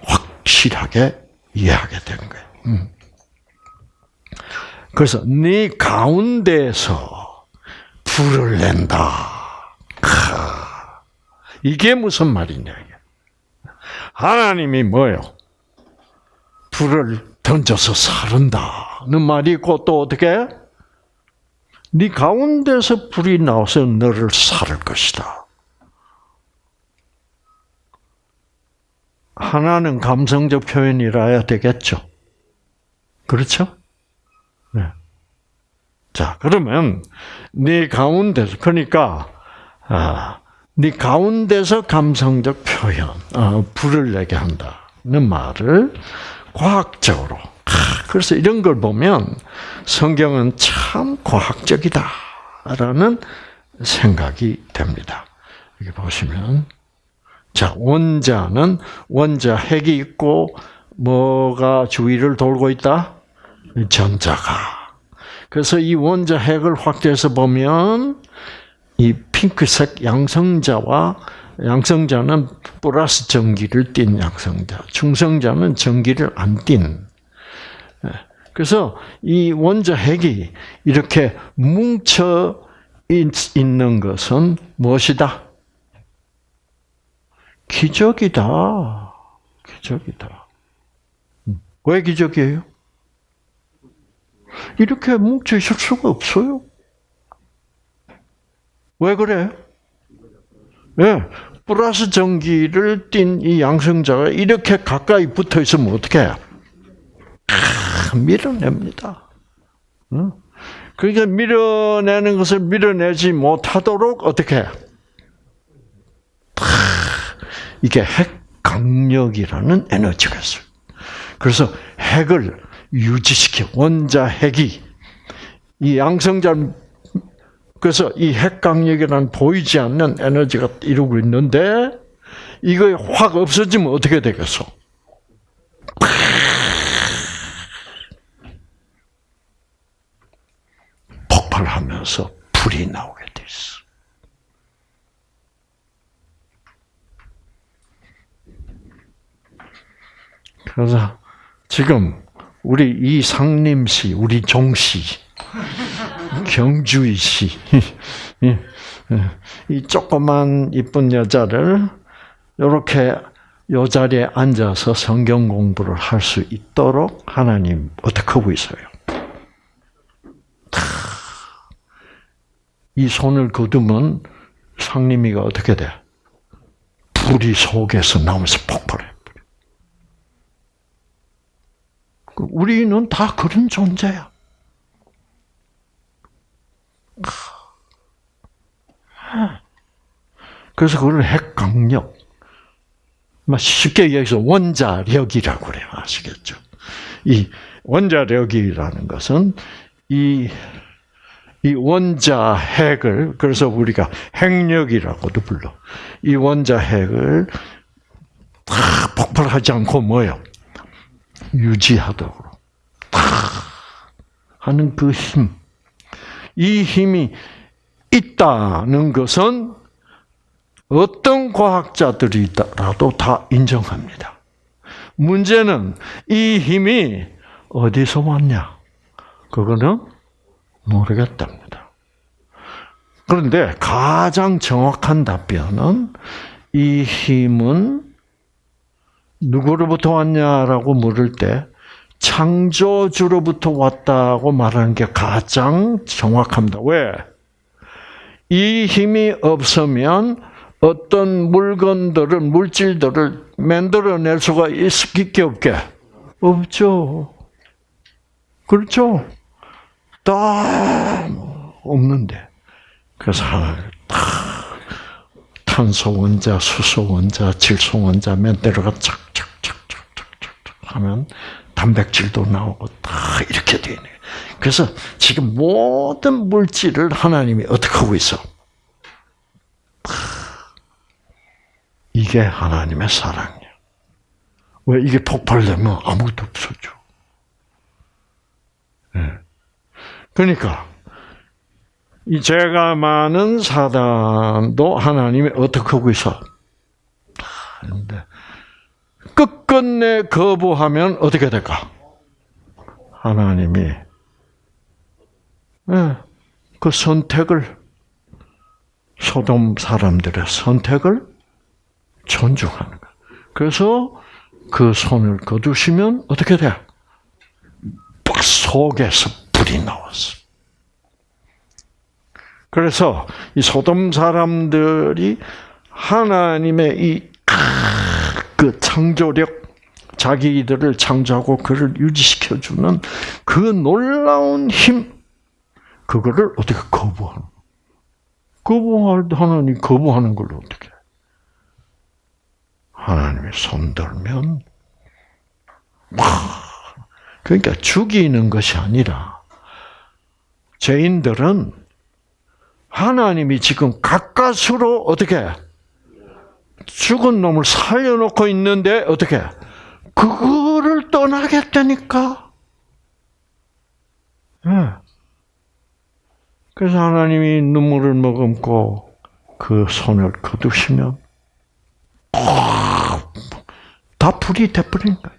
확실하게 이해하게 된 거예요. 음. 그래서 네 가운데서 불을 낸다. 이게 무슨 말이냐? 하나님이 뭐요? 불을 던져서 사른다는 말이 있고 또 어떻게? 네 가운데서 불이 나와서 너를 살을 것이다. 하나는 감성적 표현이라야 되겠죠. 그렇죠? 네. 자, 그러면 네 가운데서 그러니까 아, 네 가운데서 감성적 표현, 어, 불을 내게 한다는 말을 과학적으로. 아, 그래서 이런 걸 보면 성경은 참 과학적이다라는 생각이 됩니다. 여기 보시면 자, 원자는 원자 핵이 있고 뭐가 주위를 돌고 있다? 전자가. 그래서 이 원자 핵을 확대해서 보면 이 핑크색 양성자와 양성자는 플러스 전기를 띤 양성자, 중성자는 전기를 안 띤. 예. 그래서 이 원자 핵이 이렇게 뭉쳐 있는 것은 무엇이다? 기적이다. 기적이다. 왜 기적이에요? 이렇게 뭉쳐 있을 수가 없어요. 왜 그래? 예. 네. 플러스 전기를 띤 이 양성자가 이렇게 가까이 붙어 있으면 어떻게 해? 아, 밀어냅니다. 응? 그러니까 밀어내는 것을 밀어내지 못하도록 어떻게 해? 이게 핵 강력이라는 에너지가 있어요. 그래서 핵을 유지시켜 원자 핵이 이 양성자 그래서 이 핵 강력이라는 보이지 않는 에너지가 이루고 있는데 이거 확 없어지면 어떻게 되겠어? 폭발하면서 불이 나오게 돼 있어. 그래서 지금 우리 이 상림씨, 우리 종씨, 경주이 씨, 이 조그만 이쁜 여자를 이렇게 요 자리에 앉아서 성경 공부를 할 수 있도록 하나님 어떻게 하고 있어요? 이 손을 거두면 상림이가 어떻게 돼? 불이 속에서 나오면서 폭발해. 우리는 다 그런 존재야. 그래서 그걸 핵강력. 쉽게 얘기해서 원자력이라고 그래요. 아시겠죠? 이 원자력이라는 것은 이, 이 원자 핵을, 그래서 우리가 핵력이라고도 불러. 이 원자 핵을 다 폭발하지 않고 뭐요? 유지하도록. 다 하는 그 힘. 이 힘이 있다는 것은 어떤 과학자들이라도 다 인정합니다. 문제는 이 힘이 어디서 왔냐? 그거는 모르겠답니다. 그런데 가장 정확한 답변은 이 힘은 누구로부터 왔냐라고 물을 때 창조주로부터 왔다고 말하는 게 가장 정확합니다. 왜? 이 힘이 없으면 어떤 물건들을, 물질들을 만들어낼 수가 있게 없게? 없죠. 그렇죠? 다 없는데. 그래서 다 탄소 원자, 수소 원자, 질소 원자 만들어가 착착착착착착 하면 단백질도 나오고 다 이렇게 되네. 그래서 지금 모든 물질을 하나님이 어떻게 하고 있어? 이게 하나님의 사랑이야. 왜 이게 폭발되면 아무것도 없어져. 네. 그러니까 이 죄가 많은 사단도 하나님이 어떻게 하고 있어? 근데 끝끝내 거부하면 어떻게 될까? 하나님이 네. 그 선택을 소돔 사람들의 선택을 존중하는 거야. 그래서 그 손을 거두시면 어떻게 돼? 속에서 불이 나왔어. 그래서 이 소돔 사람들이 하나님의 이 그 창조력, 자기들을 창조하고 그를 유지시켜 주는 그 놀라운 힘, 그거를 어떻게 거부하는? 거부할 하나님 거부하는 걸 어떻게? 하나님이 손들면 그러니까 죽이는 것이 아니라 죄인들은 하나님이 지금 가까스로 어떻게 죽은 놈을 살려놓고 있는데 어떻게 그거를 떠나겠다니까. 네. 그래서 하나님이 눈물을 머금고 그 손을 거두시면 다 불이 돼버린 거예요.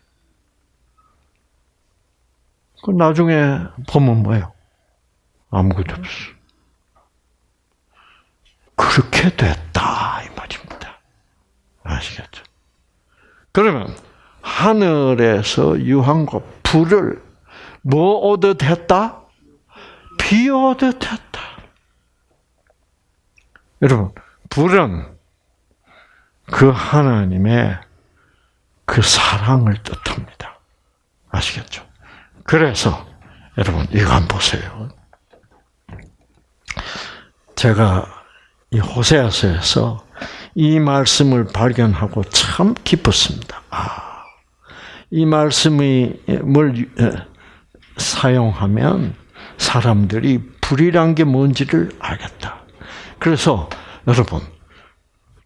그 나중에 보면 뭐예요? 아무것도 없어. 그렇게 됐다. 아시겠죠? 그러면 하늘에서 유황과 불을 뭐 오듯 했다? 비 오듯 했다. 여러분, 불은 그 하나님의 그 사랑을 뜻합니다. 아시겠죠? 그래서 여러분 이거 한번 보세요. 제가 이 호세아서에서 이 말씀을 발견하고 참 기뻤습니다. 아, 이 말씀을 사용하면 사람들이 불이란 게 뭔지를 알겠다. 그래서 여러분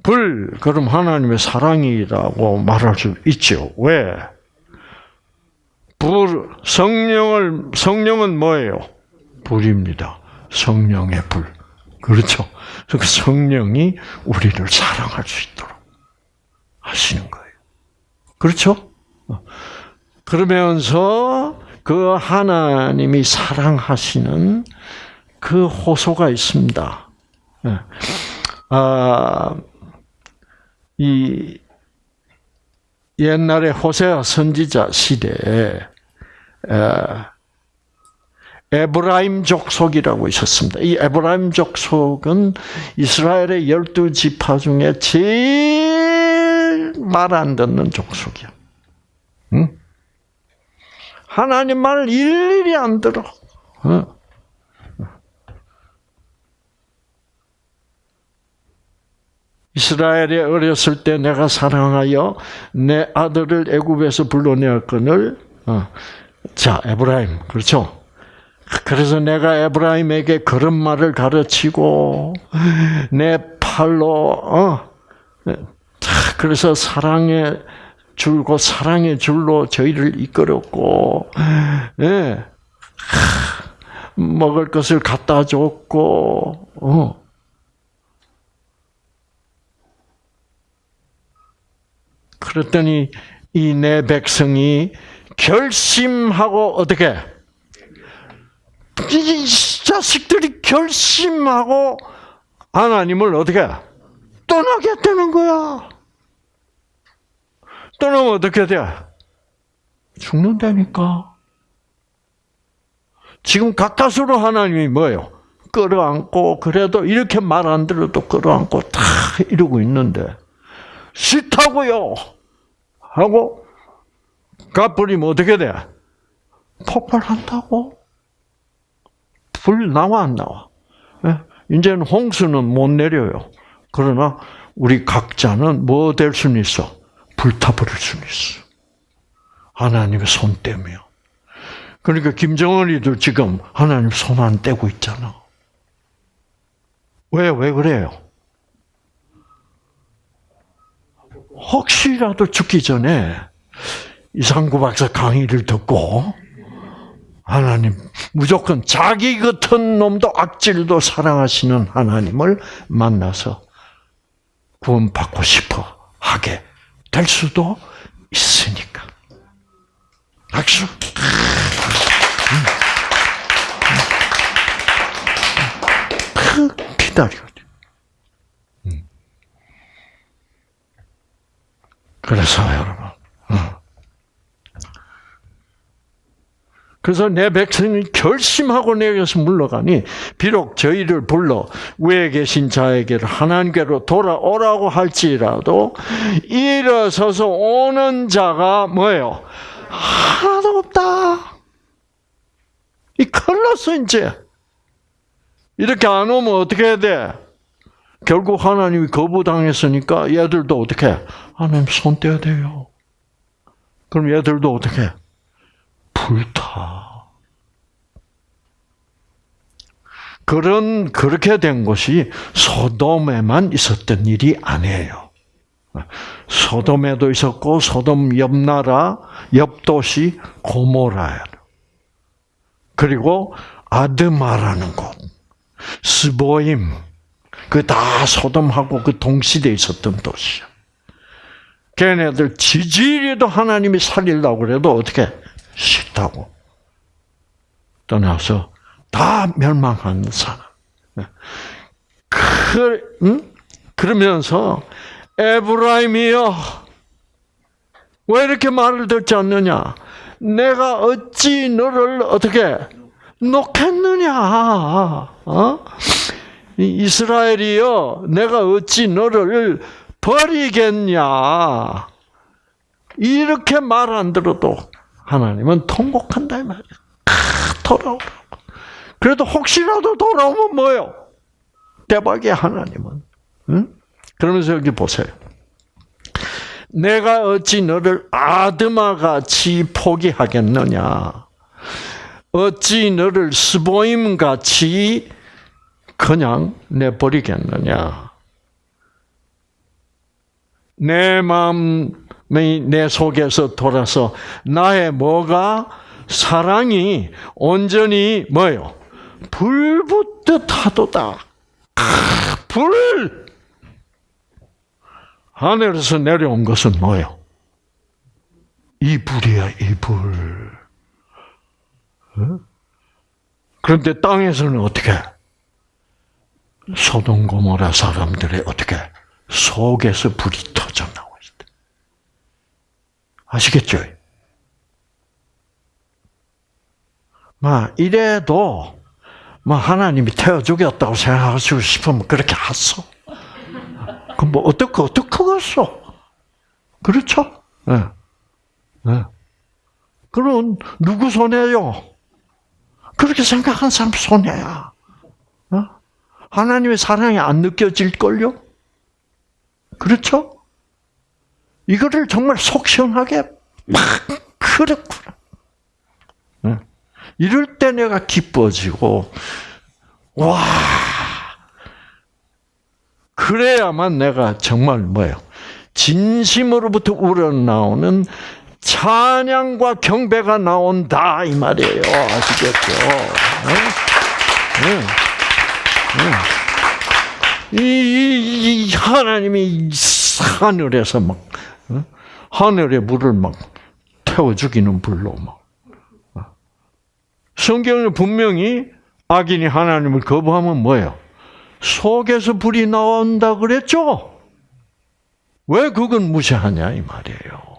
불 그럼 하나님의 사랑이라고 말할 수 있죠. 왜? 불 성령을 성령은 뭐예요? 불입니다. 성령의 불. 그렇죠. 그 성령이 우리를 사랑할 수 있도록 하시는 거예요. 그렇죠? 그러면서 그 하나님이 사랑하시는 그 호소가 있습니다. 예. 아, 이 옛날에 호세아 선지자 시대에 에브라임 족속이라고 있었습니다. 이 에브라임 족속은 이스라엘의 열두 지파 중에 제일 말 안 듣는 족속이야. 응? 하나님 말을 일일이 안 들어. 응? 이스라엘이 어렸을 때 내가 사랑하여 내 아들을 애굽에서 불러내었거늘 어. 자 에브라임 그렇죠 그래서 내가 에브라임에게 그런 말을 가르치고 내 팔로 어. 그래서 사랑의 줄고 사랑의 줄로 저희를 이끌었고 예. 먹을 것을 갖다 줬고 어. 그랬더니 이 내 백성이 결심하고 어떻게 이 자식들이 결심하고 하나님을 어떻게 떠나겠다는 거야. 떠나면 어떻게 돼? 죽는다니까. 지금 가까스로 하나님이 뭐예요? 끌어안고 그래도 이렇게 말 안 들어도 끌어안고 다 이러고 있는데 싫다고요 하고 가버리면 어떻게 돼? 폭발한다고? 불 나와 안 나와? 예? 이제는 홍수는 못 내려요. 그러나 우리 각자는 뭐 될 수는 있어? 불타버릴 수는 있어. 하나님의 손 때문에. 그러니까 김정은이도 지금 하나님 손 안 떼고 있잖아. 왜, 왜 그래요? 혹시라도 죽기 전에 이상구 박사 강의를 듣고 하나님 무조건 자기 같은 놈도 악질도 사랑하시는 하나님을 만나서 구원받고 싶어 하게 될 수도 있으니까. 박수. 기다려. 그래서 여러분, 그래서 내 백성이 결심하고 내게서 물러가니 비록 저희를 불러 위에 계신 자에게를 하나님께로 돌아오라고 할지라도 일어서서 오는 자가 뭐예요? 하나도 없다. 이 큰일 났어 이제. 이렇게 안 오면 어떻게 해야 돼? 결국 하나님이 거부당했으니까 얘들도 어떻게 해? 하나님 손 떼야 돼요. 그럼 얘들도 어떻게 해? 불타. 그런 그렇게 된 것이 소돔에만 있었던 일이 아니에요. 소돔에도 있었고 소돔 옆 나라 옆 도시 고모라야. 그리고 아드마라는 곳, 스보임, 그 다 소돔하고 그 동시대에 있었던 도시야. 걔네들 지지리도 하나님이 살리려고 그래도 어떻게 싫다고 떠나서 다 멸망한 사람. 그, 응? 그러면서 에브라임이여 왜 이렇게 말을 듣지 않느냐? 내가 어찌 너를 어떻게 놓겠느냐? 어? 이스라엘이여 내가 어찌 너를 버리겠냐? 이렇게 말 안 들어도 하나님은 통곡한다 이 말이야. 돌아오라고. 그래도 혹시라도 돌아오면 뭐요? 대박이야 하나님은. 응? 그러면서 여기 보세요. 내가 어찌 너를 아드마 같이 포기하겠느냐? 어찌 너를 스보임 같이 그냥 내버리겠느냐? 내 마음이 내 속에서 돌아서 나의 뭐가 사랑이 온전히 뭐요? 불붙듯 하도다. 불! 하늘에서 내려온 것은 뭐요? 이 불이야, 이 불. 어? 그런데 땅에서는 어떻게? 소동 고모라 사람들의 어떻게? 속에서 불이 터져 있다. 아시겠죠? 막 이래도 뭐 하나님이 태워 죽였다고 생각하시고 싶으면 그렇게 하소. 그럼 뭐 어떻게 어떻게 하겠어? 그렇죠? 네. 네. 그럼 누구 손해요? 그렇게 생각한 사람 손해야. 어? 하나님의 사랑이 안 느껴질 걸요? 그렇죠? 이거를 정말 속 시원하게 막 그렇구나. 이럴 때 내가 기뻐지고 와 그래야만 내가 정말 뭐예요? 진심으로부터 우러나오는 찬양과 경배가 나온다 이 말이에요. 아시겠죠? 네? 네. 이, 이, 하나님이 하늘에서 막 하늘의 물을 막 태워 죽이는 불로 막 성경은 분명히 악인이 하나님을 거부하면 뭐예요? 속에서 불이 나온다 그랬죠? 왜 그건 무시하냐 이 말이에요.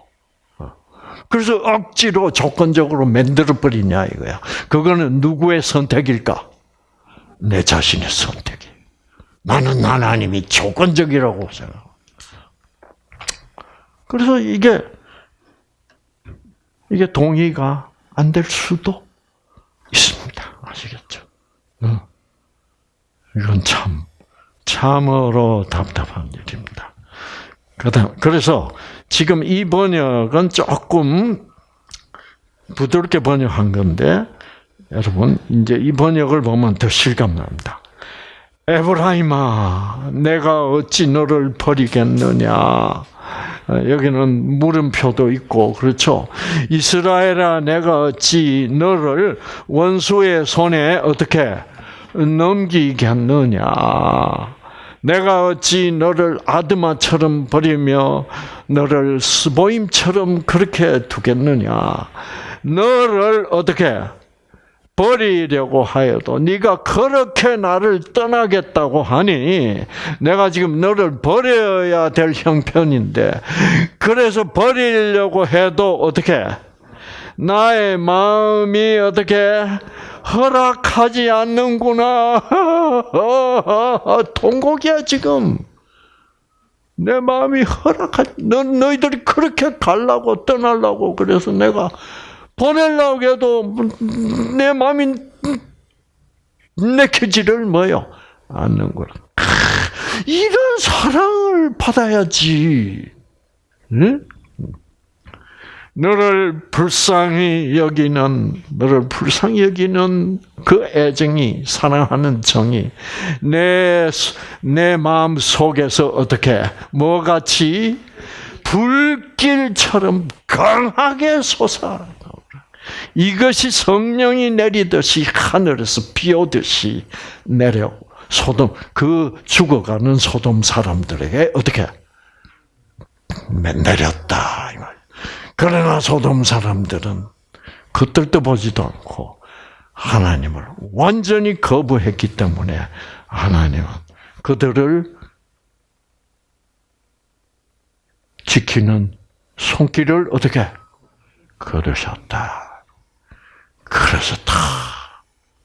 그래서 억지로 조건적으로 만들어 버리냐 이거야. 그거는 누구의 선택일까? 내 자신의 선택이. 나는 하나님이 조건적이라고 생각. 그래서 이게 이게 동의가 안 될 수도 있습니다. 아시겠죠? 이건 참 참으로 답답한 일입니다. 그래서 지금 이 번역은 조금 부드럽게 번역한 건데 여러분 이제 이 번역을 보면 더 실감납니다. 에브라임아, 내가 어찌 너를 버리겠느냐? 여기는 물음표도 있고 그렇죠. 이스라엘아, 내가 어찌 너를 원수의 손에 어떻게 넘기겠느냐? 내가 어찌 너를 아드마처럼 버리며 너를 스보임처럼 그렇게 두겠느냐? 너를 어떻게 버리려고 하여도 네가 그렇게 나를 떠나겠다고 하니 내가 지금 너를 버려야 될 형편인데 그래서 버리려고 해도 어떻게? 나의 마음이 어떻게? 허락하지 않는구나. 통곡이야 지금. 내 마음이 허락하지 너 너희들이 그렇게 갈라고 떠나려고 그래서 내가 보내려고 해도 내 마음이 내켜지를 뭐요? 않는구나. 이런 사랑을 받아야지. 응? 너를 불쌍히 여기는 너를 불쌍히 여기는 그 애정이 사랑하는 정이 내 내 마음 속에서 어떻게 뭐 같이 불길처럼 강하게 솟아 이것이 성령이 내리듯이 하늘에서 비 오듯이 내려 소돔 그 죽어가는 소돔 사람들에게 어떻게 내렸다 이 말. 그러나 소돔 사람들은 그들도 보지도 않고 하나님을 완전히 거부했기 때문에 하나님은 그들을 지키는 손길을 어떻게 걸으셨다. 그래서 다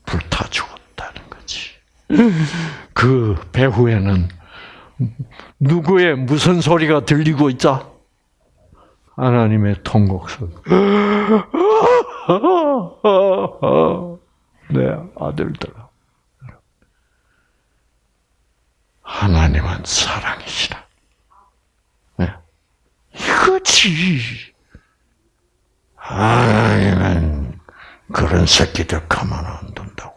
불타 죽었다는 거지. 그 배후에는 누구의 무슨 소리가 들리고 있자? 하나님의 통곡 소리. 내 아들들. 하나님은 사랑이시라. 네. 이거지. 하나님은 그런 새끼들 가만 안 둔다고.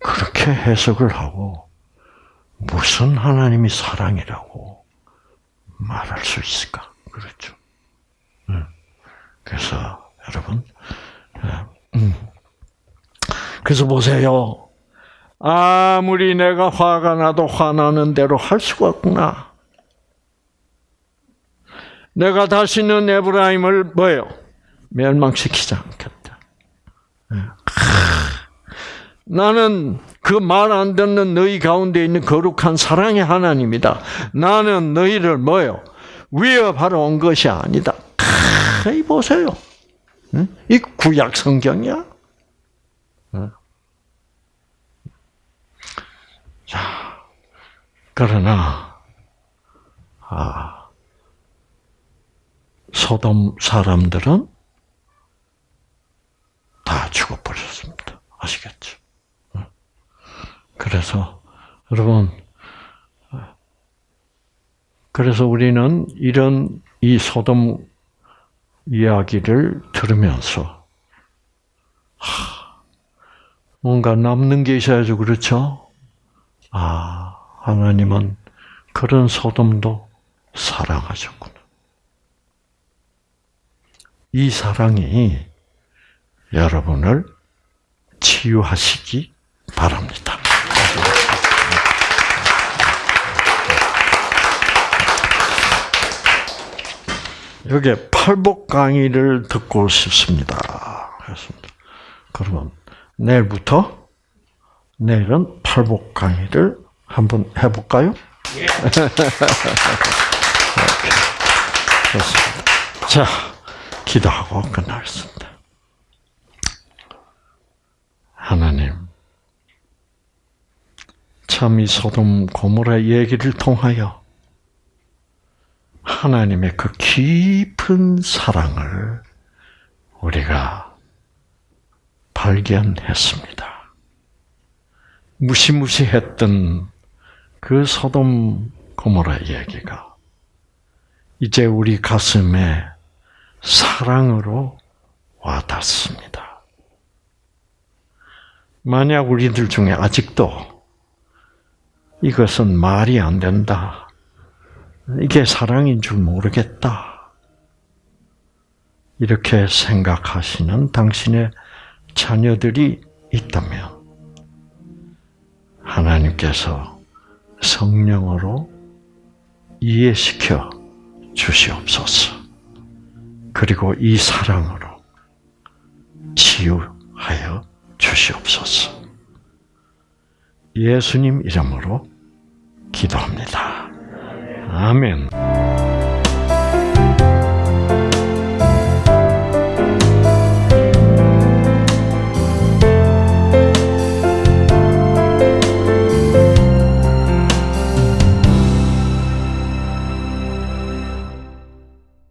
그렇게 해석을 하고 무슨 하나님이 사랑이라고 말할 수 있을까? 그렇죠. 그래서 여러분, 음. 그래서 보세요. 아무리 내가 화가 나도 화나는 대로 할 수가 없구나. 내가 다시는 에브라임을 뭐예요? 멸망시키지 않겠다. 나는 그 말 안 듣는 너희 가운데 있는 거룩한 사랑의 하나님이다. 나는 너희를 뭐요? 위협하러 온 것이 아니다. 이 보세요. 이 구약 성경이야. 자, 그러나 아, 소돔 사람들은 다 죽어버렸습니다. 아시겠죠? 그래서 여러분 그래서 우리는 이런 이 소돔 이야기를 들으면서 하, 뭔가 남는 게 있어야죠, 그렇죠? 아, 하나님은 그런 소돔도 사랑하셨구나. 이 사랑이 여러분을 치유하시기 바랍니다. 여기 팔복 강의를 듣고 싶습니다. 그렇습니다. 그러면 내일부터 내일은 팔복 강의를 한번 해볼까요? 좋습니다. 자, 기도하고 끝나겠습니다. 하나님, 참 이 소돔 고모라 얘기를 통하여 하나님의 그 깊은 사랑을 우리가 발견했습니다. 무시무시했던 그 소돔 고모라 얘기가 이제 우리 가슴에 사랑으로 와닿습니다. 만약 우리들 중에 아직도 이것은 말이 안 된다. 이게 사랑인 줄 모르겠다. 이렇게 생각하시는 당신의 자녀들이 있다면 하나님께서 성령으로 이해시켜 주시옵소서. 그리고 이 사랑으로 치유하여 주시옵소서. 예수님 이름으로 기도합니다. 아멘.